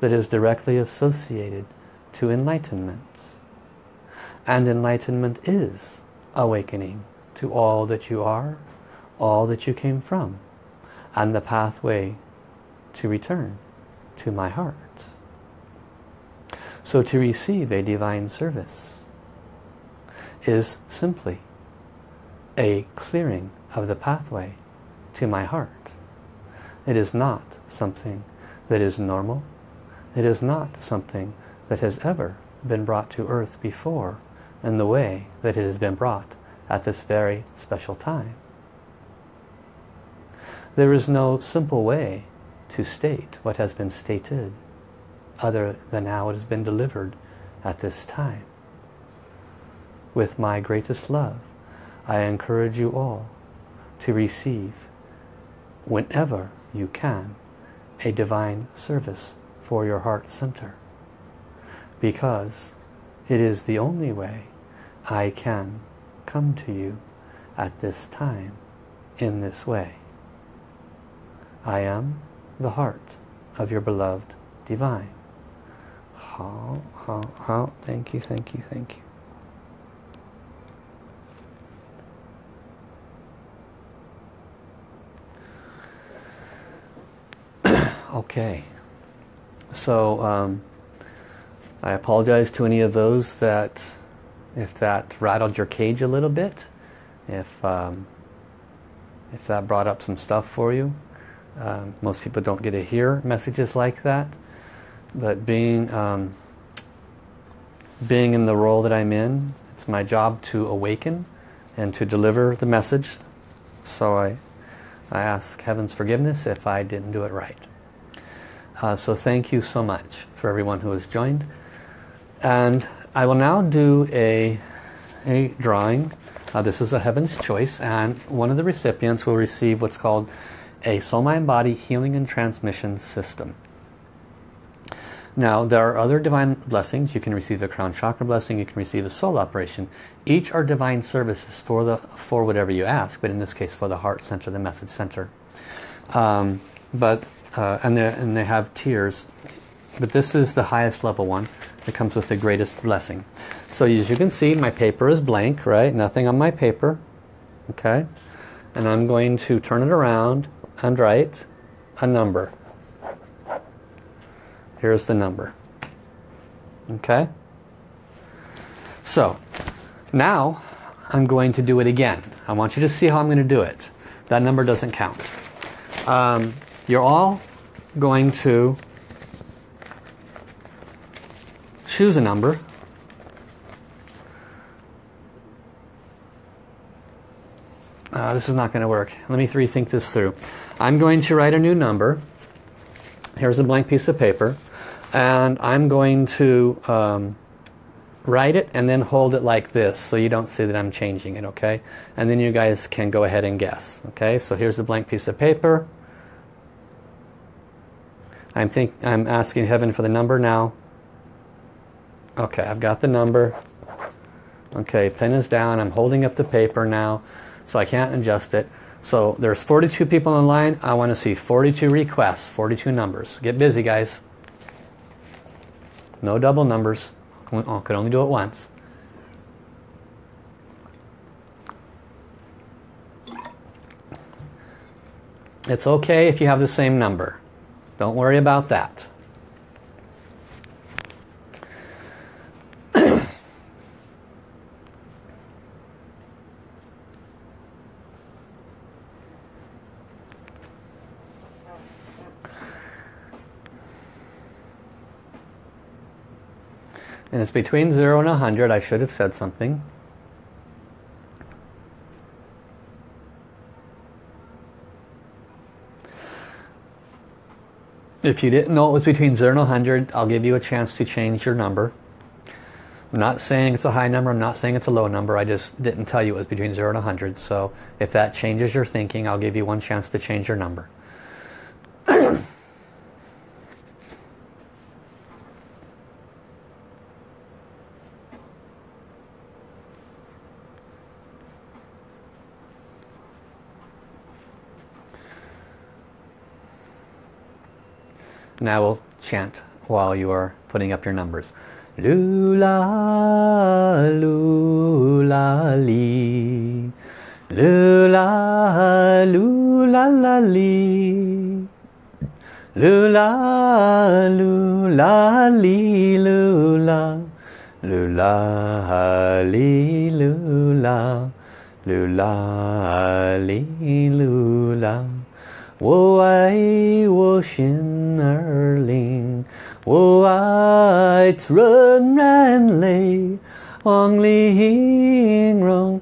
that is directly associated to enlightenment. And enlightenment is awakening to all that you are, all that you came from, and the pathway to return to my heart. So to receive a divine service is simply a clearing of the pathway to my heart. It is not something that is normal. It is not something that has ever been brought to earth before in the way that it has been brought at this very special time. There is no simple way to state what has been stated other than how it has been delivered at this time. With my greatest love, I encourage you all to receive whenever you can a divine service for your heart center because it is the only way I can come to you at this time in this way. I am the heart of your beloved divine. How, how, how, thank you, thank you, thank you. *clears throat* Okay, so um, I apologize to any of those that, if that rattled your cage a little bit, if um, if that brought up some stuff for you. Um, most people don't get to hear messages like that, but being um, being in the role that I'm in, it's my job to awaken and to deliver the message. So I I ask Heaven's forgiveness if I didn't do it right. Uh, so thank you so much for everyone who has joined. And I will now do a a drawing. Uh, this is a Heaven's Choice and one of the recipients will receive what's called a Soul Mind Body Healing and Transmission System. Now there are other divine blessings. You can receive a crown chakra blessing, you can receive a soul operation. Each are divine services for the for whatever you ask, but in this case for the heart center, the message center. Um, but uh, and, and they have tiers. But this is the highest level one. that comes with the greatest blessing. So as you can see, my paper is blank, right? Nothing on my paper. Okay. And I'm going to turn it around and write a number. Here's the number. Okay? So, now I'm going to do it again. I want you to see how I'm going to do it. That number doesn't count. Um, you're all going to choose a number. Uh, this is not going to work. Let me rethink this through. I'm going to write a new number. Here's a blank piece of paper and I'm going to um, write it and then hold it like this so you don't see that I'm changing it okay and then you guys can go ahead and guess okay so here's a blank piece of paper I'm think I'm asking heaven for the number now okay I've got the number okay pen is down I'm holding up the paper now so I can't adjust it so there's 42 people in line I want to see 42 requests 42 numbers get busy guys no double numbers. I oh, could only do it once. It's okay if you have the same number. Don't worry about that. And it's between 0 and 100. I should have said something. If you didn't know it was between 0 and 100, I'll give you a chance to change your number. I'm not saying it's a high number, I'm not saying it's a low number, I just didn't tell you it was between 0 and 100. So if that changes your thinking, I'll give you one chance to change your number. *clears throat* Now we'll chant while you are putting up your numbers. Lula, lula, li. Lula, lula, la, li. Lula, lula, li, lula. Lula, li, lula. Lula, li, lula. 我爱我心儿灵，我爱纯然泪，往里形容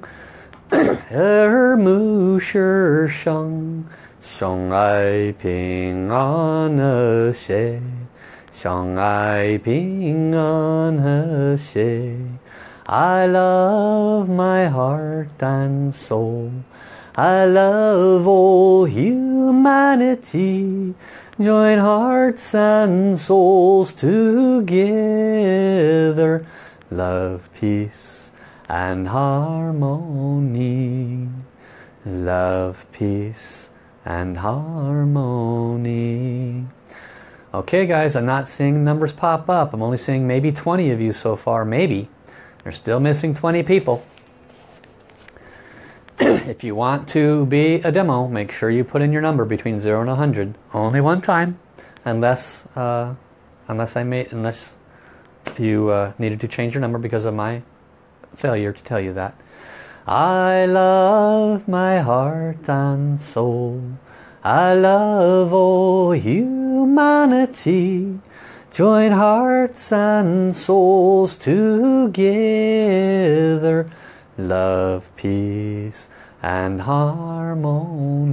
耳目世上，相爱平安和谐，相爱平安和谐。I love my heart and soul. I love all humanity. Join hearts and souls together. Love, peace and harmony. Love, peace and harmony. Okay guys, I'm not seeing numbers pop up. I'm only seeing maybe 20 of you so far. Maybe. They're still missing 20 people. *clears throat* if you want to be a demo, make sure you put in your number between 0 and 100. Only one time, unless uh, unless I made unless you uh, needed to change your number because of my failure to tell you that. I love my heart and soul. I love all humanity. Join hearts and souls together love, peace and harmony.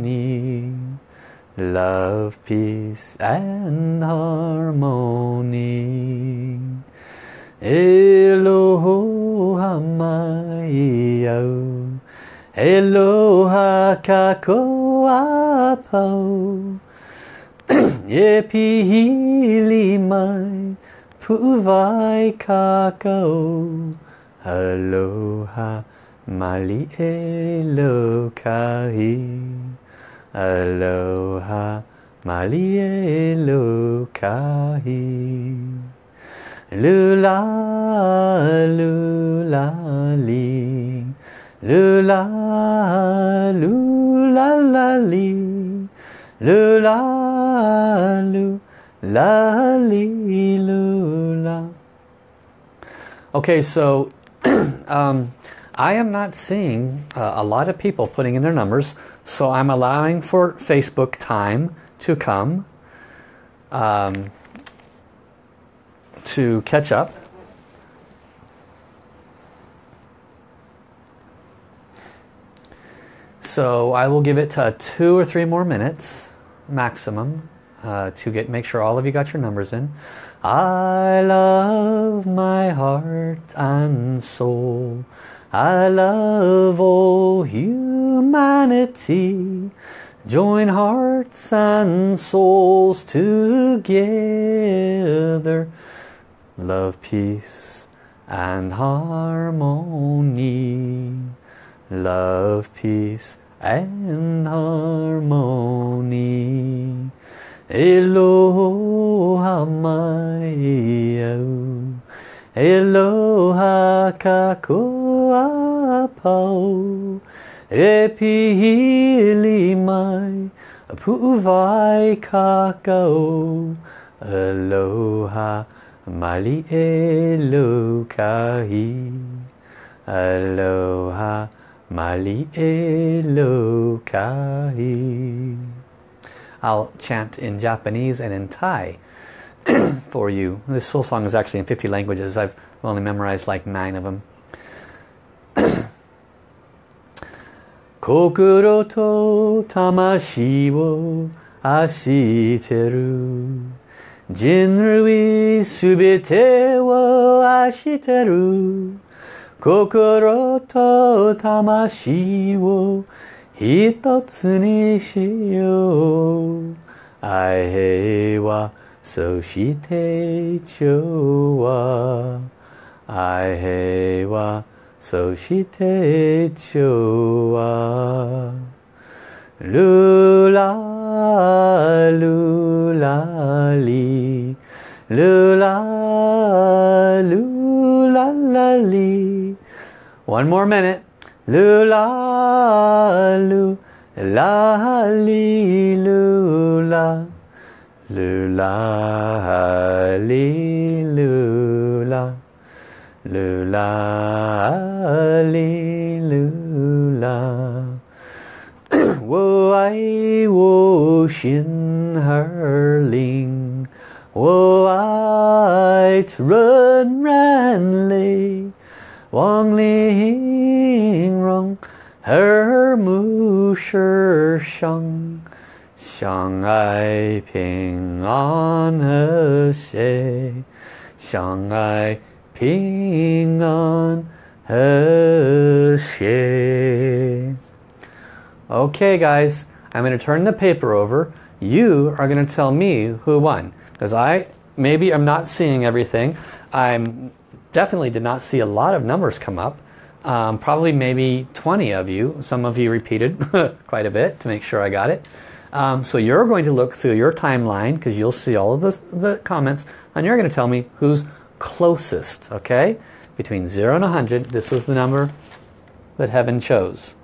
Love, peace and harmony. Elohim Eloha kakoapo Ye pihili mai Pu'uvai kako Aloha mali elokahi Aloha mali elokahi Lula lula li. Lula lula la li. Lula lula li lula. Okay, so *clears throat* um, I am not seeing uh, a lot of people putting in their numbers, so I'm allowing for Facebook time to come um, to catch up. So I will give it uh, two or three more minutes maximum uh, to get make sure all of you got your numbers in. I love my heart and soul. I love all humanity. Join hearts and souls together. Love, peace and harmony. Love, peace and harmony. Eloha mai au Eloha kakoa pau. E mai Pu'uvai kakao. Aloha mali elokahi Aloha mali elokahi I'll chant in Japanese and in Thai *clears throat* for you. This whole song is actually in 50 languages. I've only memorized like nine of them. *clears throat* Kokoro to tamashi wo ashiteru Jinrui subete wo ashiteru Kokoro to tamashi wo 一つにしよう愛平和そして調和愛平和そ so she take wa I Soshite chowa Aihewa Soshite chowa Lula lula li Lula lula la li One more minute. Lula lula li lula Lula, li, lula. Lula, li, lula. wo ai wo her ling. Wo run ran lei. Wang Ling Rong Her Mu Shi Shang Shang Ai Ping An He Xie Shang Ping An He Xie Okay guys, I'm going to turn the paper over. You are going to tell me who won. Because I, maybe I'm not seeing everything. I'm definitely did not see a lot of numbers come up. Um, probably maybe 20 of you. Some of you repeated *laughs* quite a bit to make sure I got it. Um, so you're going to look through your timeline because you'll see all of the, the comments and you're going to tell me who's closest, okay? Between 0 and 100, this was the number that heaven chose.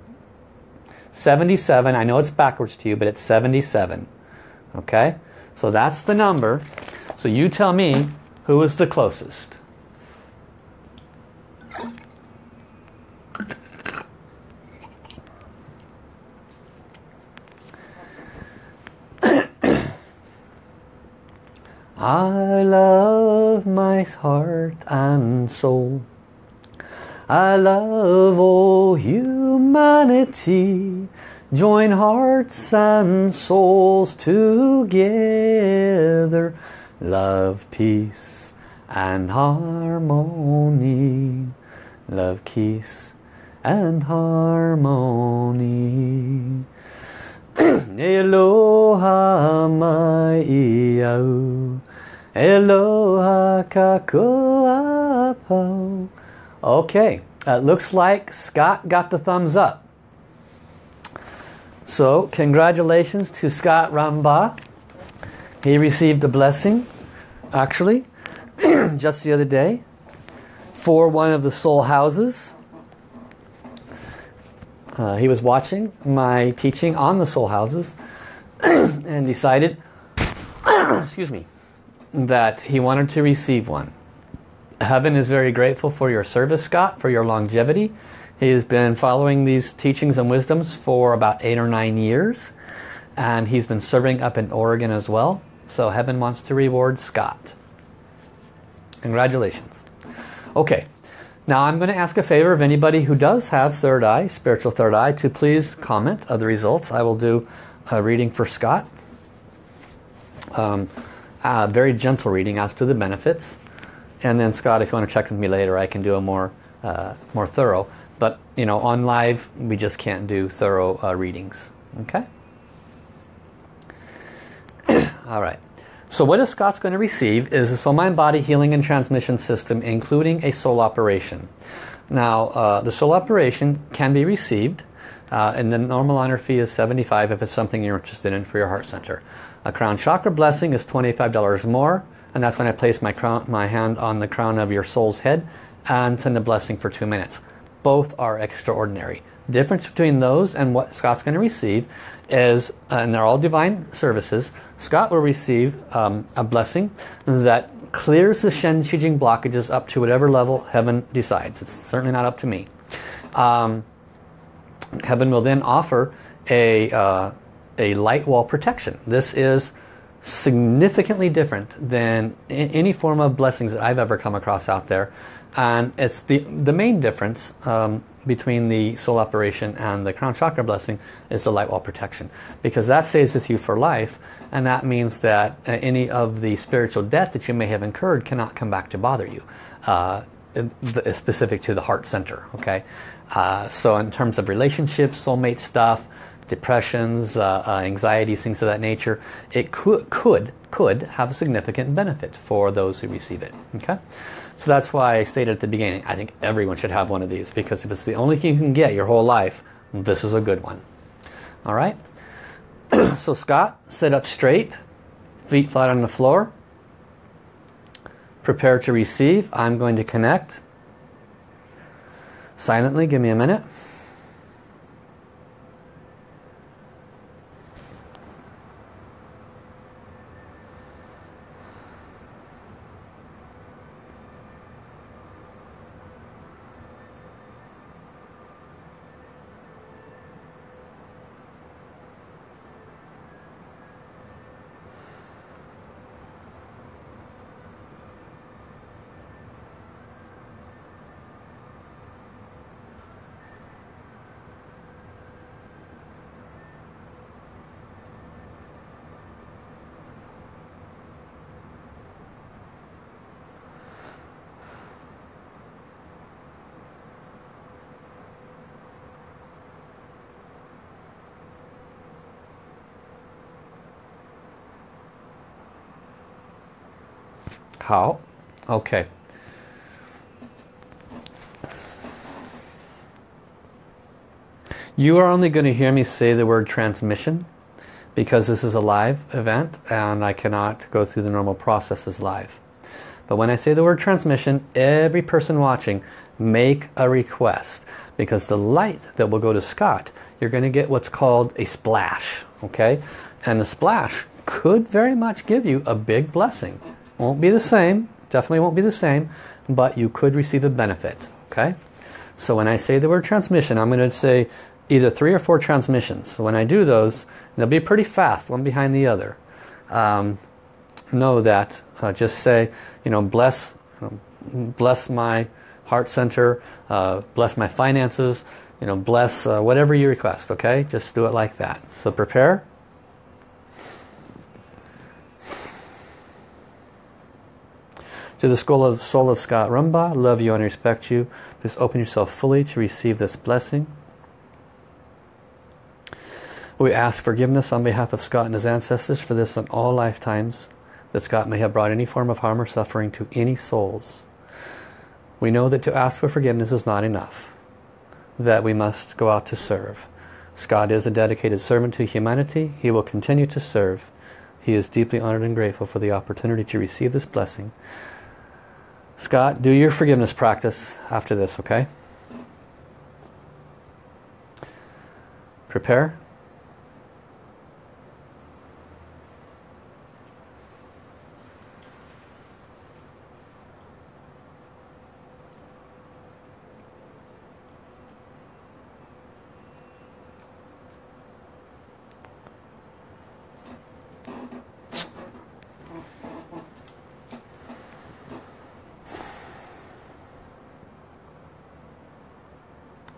77, I know it's backwards to you, but it's 77. Okay? So that's the number. So you tell me who is the closest. I love my heart and soul. I love all humanity. Join hearts and souls together. Love, peace and harmony. Love, peace and harmony. *clears throat* Eloha mai iau, Eloha kakoapo. Okay, it looks like Scott got the thumbs up. So, congratulations to Scott Ramba. He received a blessing, actually, *clears throat* just the other day, for one of the soul houses. Uh, he was watching my teaching on the soul houses *clears throat* and decided, *clears throat* excuse me, that he wanted to receive one. Heaven is very grateful for your service, Scott, for your longevity. He has been following these teachings and wisdoms for about eight or nine years. And he's been serving up in Oregon as well. So heaven wants to reward Scott. Congratulations. Okay, now I'm going to ask a favor of anybody who does have third eye, spiritual third eye, to please comment of the results. I will do a reading for Scott. Um, a very gentle reading as to the benefits. And then Scott, if you want to check with me later, I can do a more, uh, more thorough. But, you know, on live, we just can't do thorough uh, readings. Okay? *clears throat* All right. So what is Scott's going to receive is a soul mind body healing and transmission system including a soul operation. Now uh, the soul operation can be received uh, and the normal honor fee is 75 if it's something you're interested in for your heart center. A crown chakra blessing is $25 more and that's when I place my, crown, my hand on the crown of your soul's head and send a blessing for two minutes. Both are extraordinary. The difference between those and what Scott's going to receive is, uh, and they're all divine services, Scott will receive um, a blessing that clears the Shen Qi Jing blockages up to whatever level heaven decides. It's certainly not up to me. Um, heaven will then offer a, uh, a light wall protection. This is significantly different than any form of blessings that I've ever come across out there. And it's the, the main difference um, between the soul operation and the crown chakra blessing is the light wall protection. Because that stays with you for life and that means that uh, any of the spiritual debt that you may have incurred cannot come back to bother you. Uh, specific to the heart center. Okay, uh, So in terms of relationships, soulmate stuff, depressions, uh, uh, anxieties, things of that nature, it could, could, could have a significant benefit for those who receive it. Okay, So that's why I stated at the beginning, I think everyone should have one of these because if it's the only thing you can get your whole life, this is a good one. All right, *clears throat* so Scott, sit up straight, feet flat on the floor, prepare to receive. I'm going to connect silently, give me a minute. How? Okay. You are only going to hear me say the word transmission because this is a live event and I cannot go through the normal processes live. But when I say the word transmission, every person watching make a request because the light that will go to Scott, you're going to get what's called a splash. Okay, And the splash could very much give you a big blessing. Won't be the same, definitely won't be the same, but you could receive a benefit, okay? So when I say the word transmission, I'm going to say either three or four transmissions. So when I do those, they'll be pretty fast, one behind the other. Um, know that, uh, just say, you know, bless, bless my heart center, uh, bless my finances, you know, bless uh, whatever you request, okay? Just do it like that. So prepare. To the soul of, soul of Scott Rumbaugh, love you and respect you. Please open yourself fully to receive this blessing. We ask forgiveness on behalf of Scott and his ancestors for this in all lifetimes that Scott may have brought any form of harm or suffering to any souls. We know that to ask for forgiveness is not enough, that we must go out to serve. Scott is a dedicated servant to humanity. He will continue to serve. He is deeply honored and grateful for the opportunity to receive this blessing. Scott, do your forgiveness practice after this, okay? Prepare.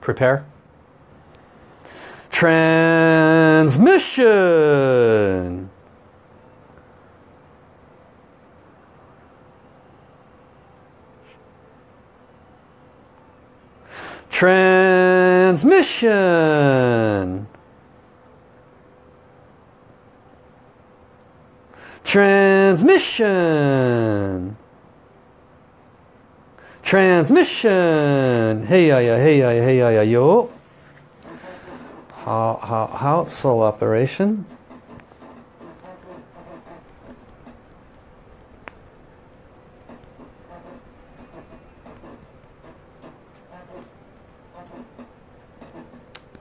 Prepare. Transmission. Transmission. Transmission. Transmission. Hey ya ya, hey ya, hey ya, yo. How, how, how, soul operation.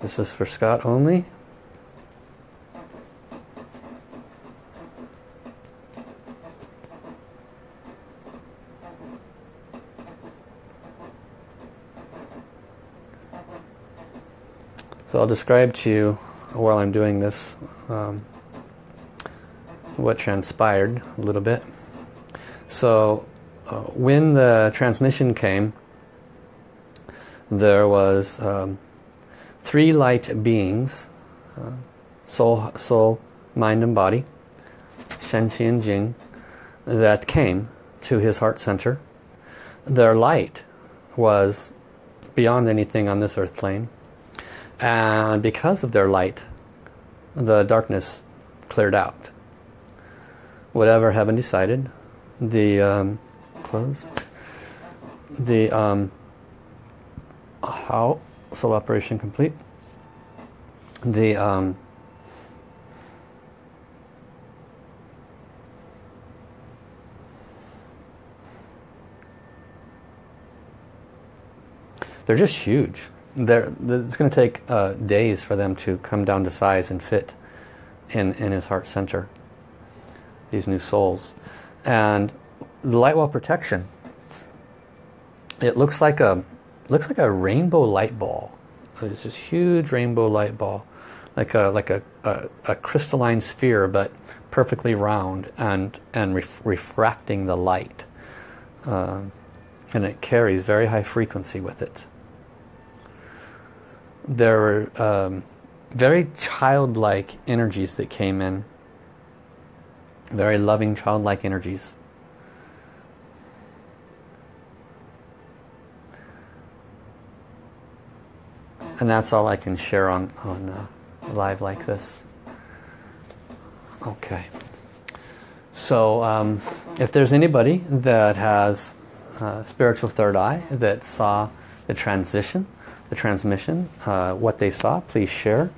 This is for Scott only. I'll describe to you while I'm doing this um, what transpired a little bit. So uh, when the transmission came, there was um, three light beings, uh, soul, soul, mind and body, Shen, Qi and Jing, that came to his heart center. Their light was beyond anything on this earth plane and because of their light the darkness cleared out. Whatever heaven decided the um, close the um, how soul operation complete the um, they're just huge they're, it's going to take uh, days for them to come down to size and fit in, in his heart center. These new souls. And the light wall protection, it looks like a looks like a rainbow light ball. It's this huge rainbow light ball, like a like a, a, a crystalline sphere, but perfectly round and and ref refracting the light. Uh, and it carries very high frequency with it there were um, very childlike energies that came in. Very loving childlike energies. And that's all I can share on, on uh, live like this. Okay. So um, if there's anybody that has uh, spiritual third eye that saw the transition the transmission, uh, what they saw, please share.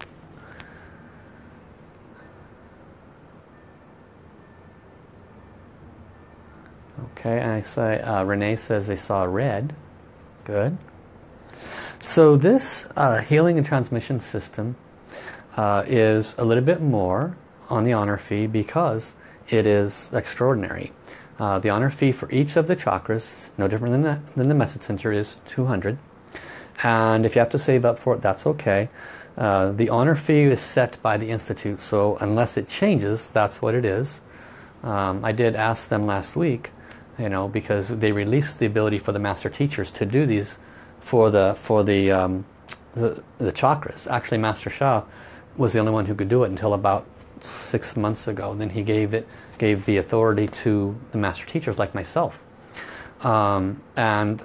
Okay, I say uh, Renee says they saw red. Good. So this uh, healing and transmission system uh, is a little bit more on the honor fee because it is extraordinary. Uh, the honor fee for each of the chakras, no different than the, than the message center, is 200 and if you have to save up for it that's okay. Uh, the honor fee is set by the Institute so unless it changes that's what it is. Um, I did ask them last week you know because they released the ability for the master teachers to do these for the for the um, the, the chakras. Actually Master Sha was the only one who could do it until about six months ago. Then he gave it gave the authority to the master teachers like myself. Um, and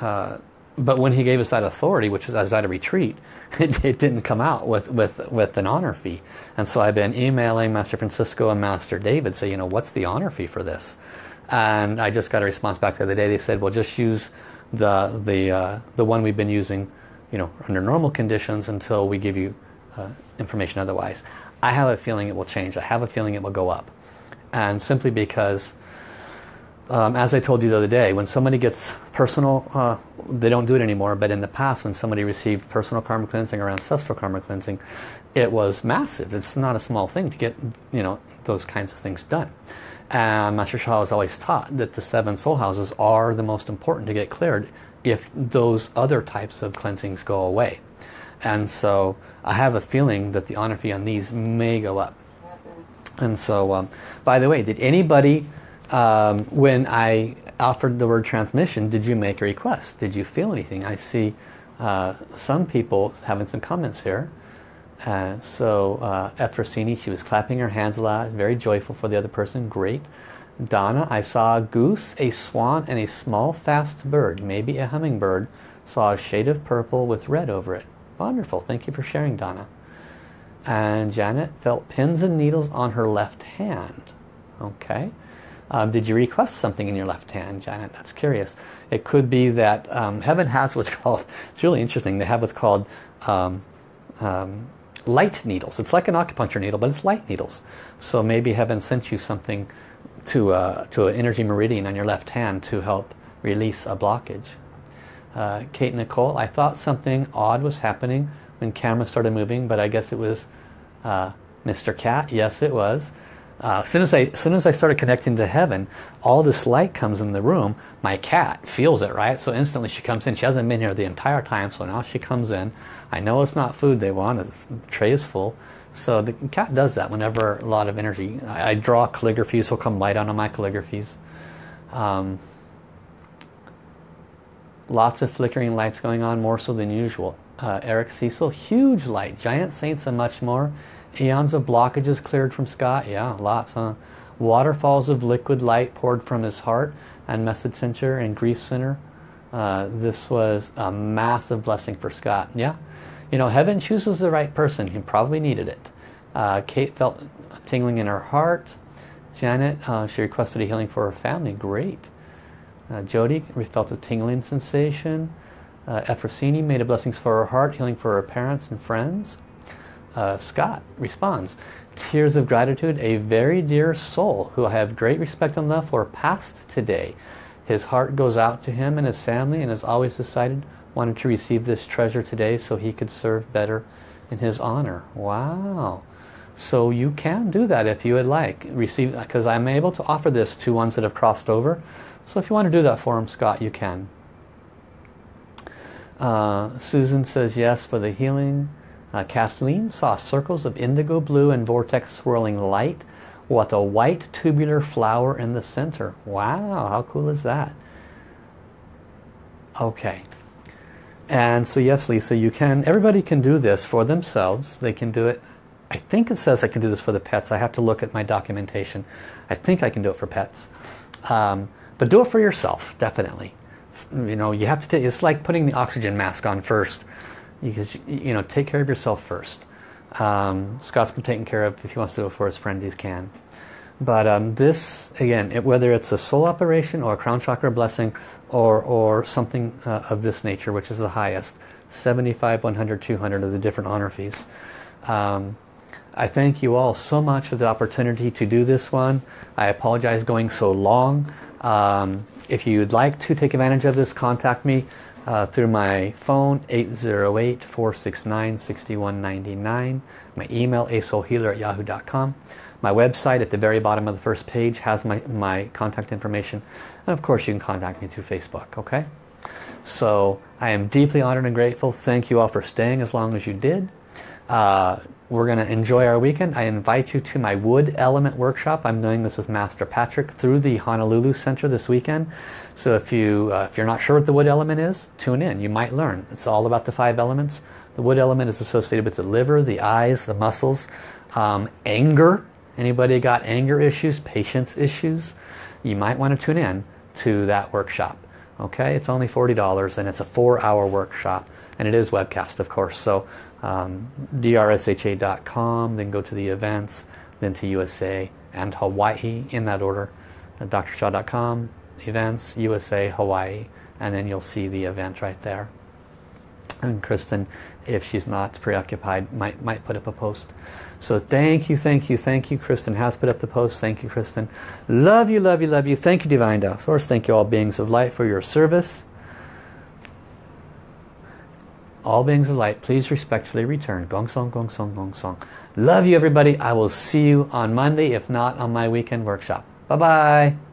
uh, but when he gave us that authority, which was I was at a retreat, *laughs* it, it, didn't come out with, with, with an honor fee. And so I've been emailing Master Francisco and Master David, say, you know, what's the honor fee for this? And I just got a response back the other day. They said, well, just use the, the, uh, the one we've been using, you know, under normal conditions until we give you uh, information otherwise. I have a feeling it will change. I have a feeling it will go up. And simply because um, as I told you the other day, when somebody gets personal, uh, they don't do it anymore, but in the past when somebody received personal karma cleansing or ancestral karma cleansing, it was massive. It's not a small thing to get you know those kinds of things done. And Master Sha has always taught that the seven soul houses are the most important to get cleared if those other types of cleansings go away. And so I have a feeling that the honor fee on these may go up. And so, um, by the way, did anybody um, when I offered the word transmission, did you make a request? Did you feel anything? I see uh, some people having some comments here. Uh, so uh, Efrosini, she was clapping her hands a lot, very joyful for the other person, great. Donna, I saw a goose, a swan, and a small fast bird, maybe a hummingbird. Saw a shade of purple with red over it. Wonderful, thank you for sharing, Donna. And Janet felt pins and needles on her left hand. Okay. Um, did you request something in your left hand, Janet? That's curious. It could be that um, heaven has what's *laughs* called, it's really interesting, they have what's called um, um, light needles. It's like an acupuncture needle, but it's light needles. So maybe heaven sent you something to, uh, to an energy meridian on your left hand to help release a blockage. Uh, Kate Nicole, I thought something odd was happening when camera started moving, but I guess it was uh, Mr. Cat. Yes, it was. Uh, as, soon as, I, as soon as I started connecting to heaven, all this light comes in the room. My cat feels it, right? So instantly she comes in. She hasn't been here the entire time, so now she comes in. I know it's not food they want. The tray is full. So the cat does that whenever a lot of energy. I, I draw calligraphies, so come light on my calligraphies. Um, lots of flickering lights going on, more so than usual. Uh, Eric Cecil, huge light, giant saints and much more. Eons of blockages cleared from Scott. Yeah, lots, huh? Waterfalls of liquid light poured from his heart and message center and grief center. Uh, this was a massive blessing for Scott. Yeah, you know, heaven chooses the right person. He probably needed it. Uh, Kate felt tingling in her heart. Janet, uh, she requested a healing for her family. Great. Uh, Jody felt a tingling sensation. Uh, Efrosini made a blessings for her heart, healing for her parents and friends. Uh, Scott responds, tears of gratitude, a very dear soul who I have great respect and love for passed today. His heart goes out to him and his family and has always decided wanted to receive this treasure today so he could serve better in his honor. Wow. So you can do that if you would like. Receive Because I'm able to offer this to ones that have crossed over. So if you want to do that for him, Scott, you can. Uh, Susan says yes for the healing. Uh, Kathleen saw circles of indigo blue and vortex swirling light with a white tubular flower in the center. Wow, how cool is that? Okay. And so yes, Lisa, you can, everybody can do this for themselves. They can do it. I think it says I can do this for the pets. I have to look at my documentation. I think I can do it for pets. Um, but do it for yourself, definitely. You know, you have to take, it's like putting the oxygen mask on first because you know take care of yourself first. Um, Scott's been taken care of. If he wants to it for his friend he can. But um, this again it, whether it's a soul operation or a crown chakra blessing or or something uh, of this nature which is the highest 75 100 200 of the different honor fees. Um, I thank you all so much for the opportunity to do this one. I apologize going so long. Um, if you'd like to take advantage of this contact me uh, through my phone 808-469-6199 my email asoulhealer at yahoo.com my website at the very bottom of the first page has my, my contact information and of course you can contact me through Facebook okay so I am deeply honored and grateful thank you all for staying as long as you did uh, we're going to enjoy our weekend. I invite you to my wood element workshop. I'm doing this with Master Patrick through the Honolulu Center this weekend. So if, you, uh, if you're not sure what the wood element is, tune in. You might learn. It's all about the five elements. The wood element is associated with the liver, the eyes, the muscles, um, anger. Anybody got anger issues, patience issues? You might want to tune in to that workshop. Okay, it's only $40 and it's a four-hour workshop and it is webcast of course. So um, drsha.com, then go to the events, then to USA and Hawaii in that order. Drsha.com, events, USA, Hawaii, and then you'll see the event right there. And Kristen, if she's not preoccupied, might, might put up a post. So thank you, thank you, thank you. Kristen has put up the post. Thank you, Kristen. Love you, love you, love you. Thank you, Divine Tao Source. Thank you, all beings of light, for your service. All beings of light, please respectfully return. Gong song, gong song, gong song. Love you, everybody. I will see you on Monday, if not on my weekend workshop. Bye-bye.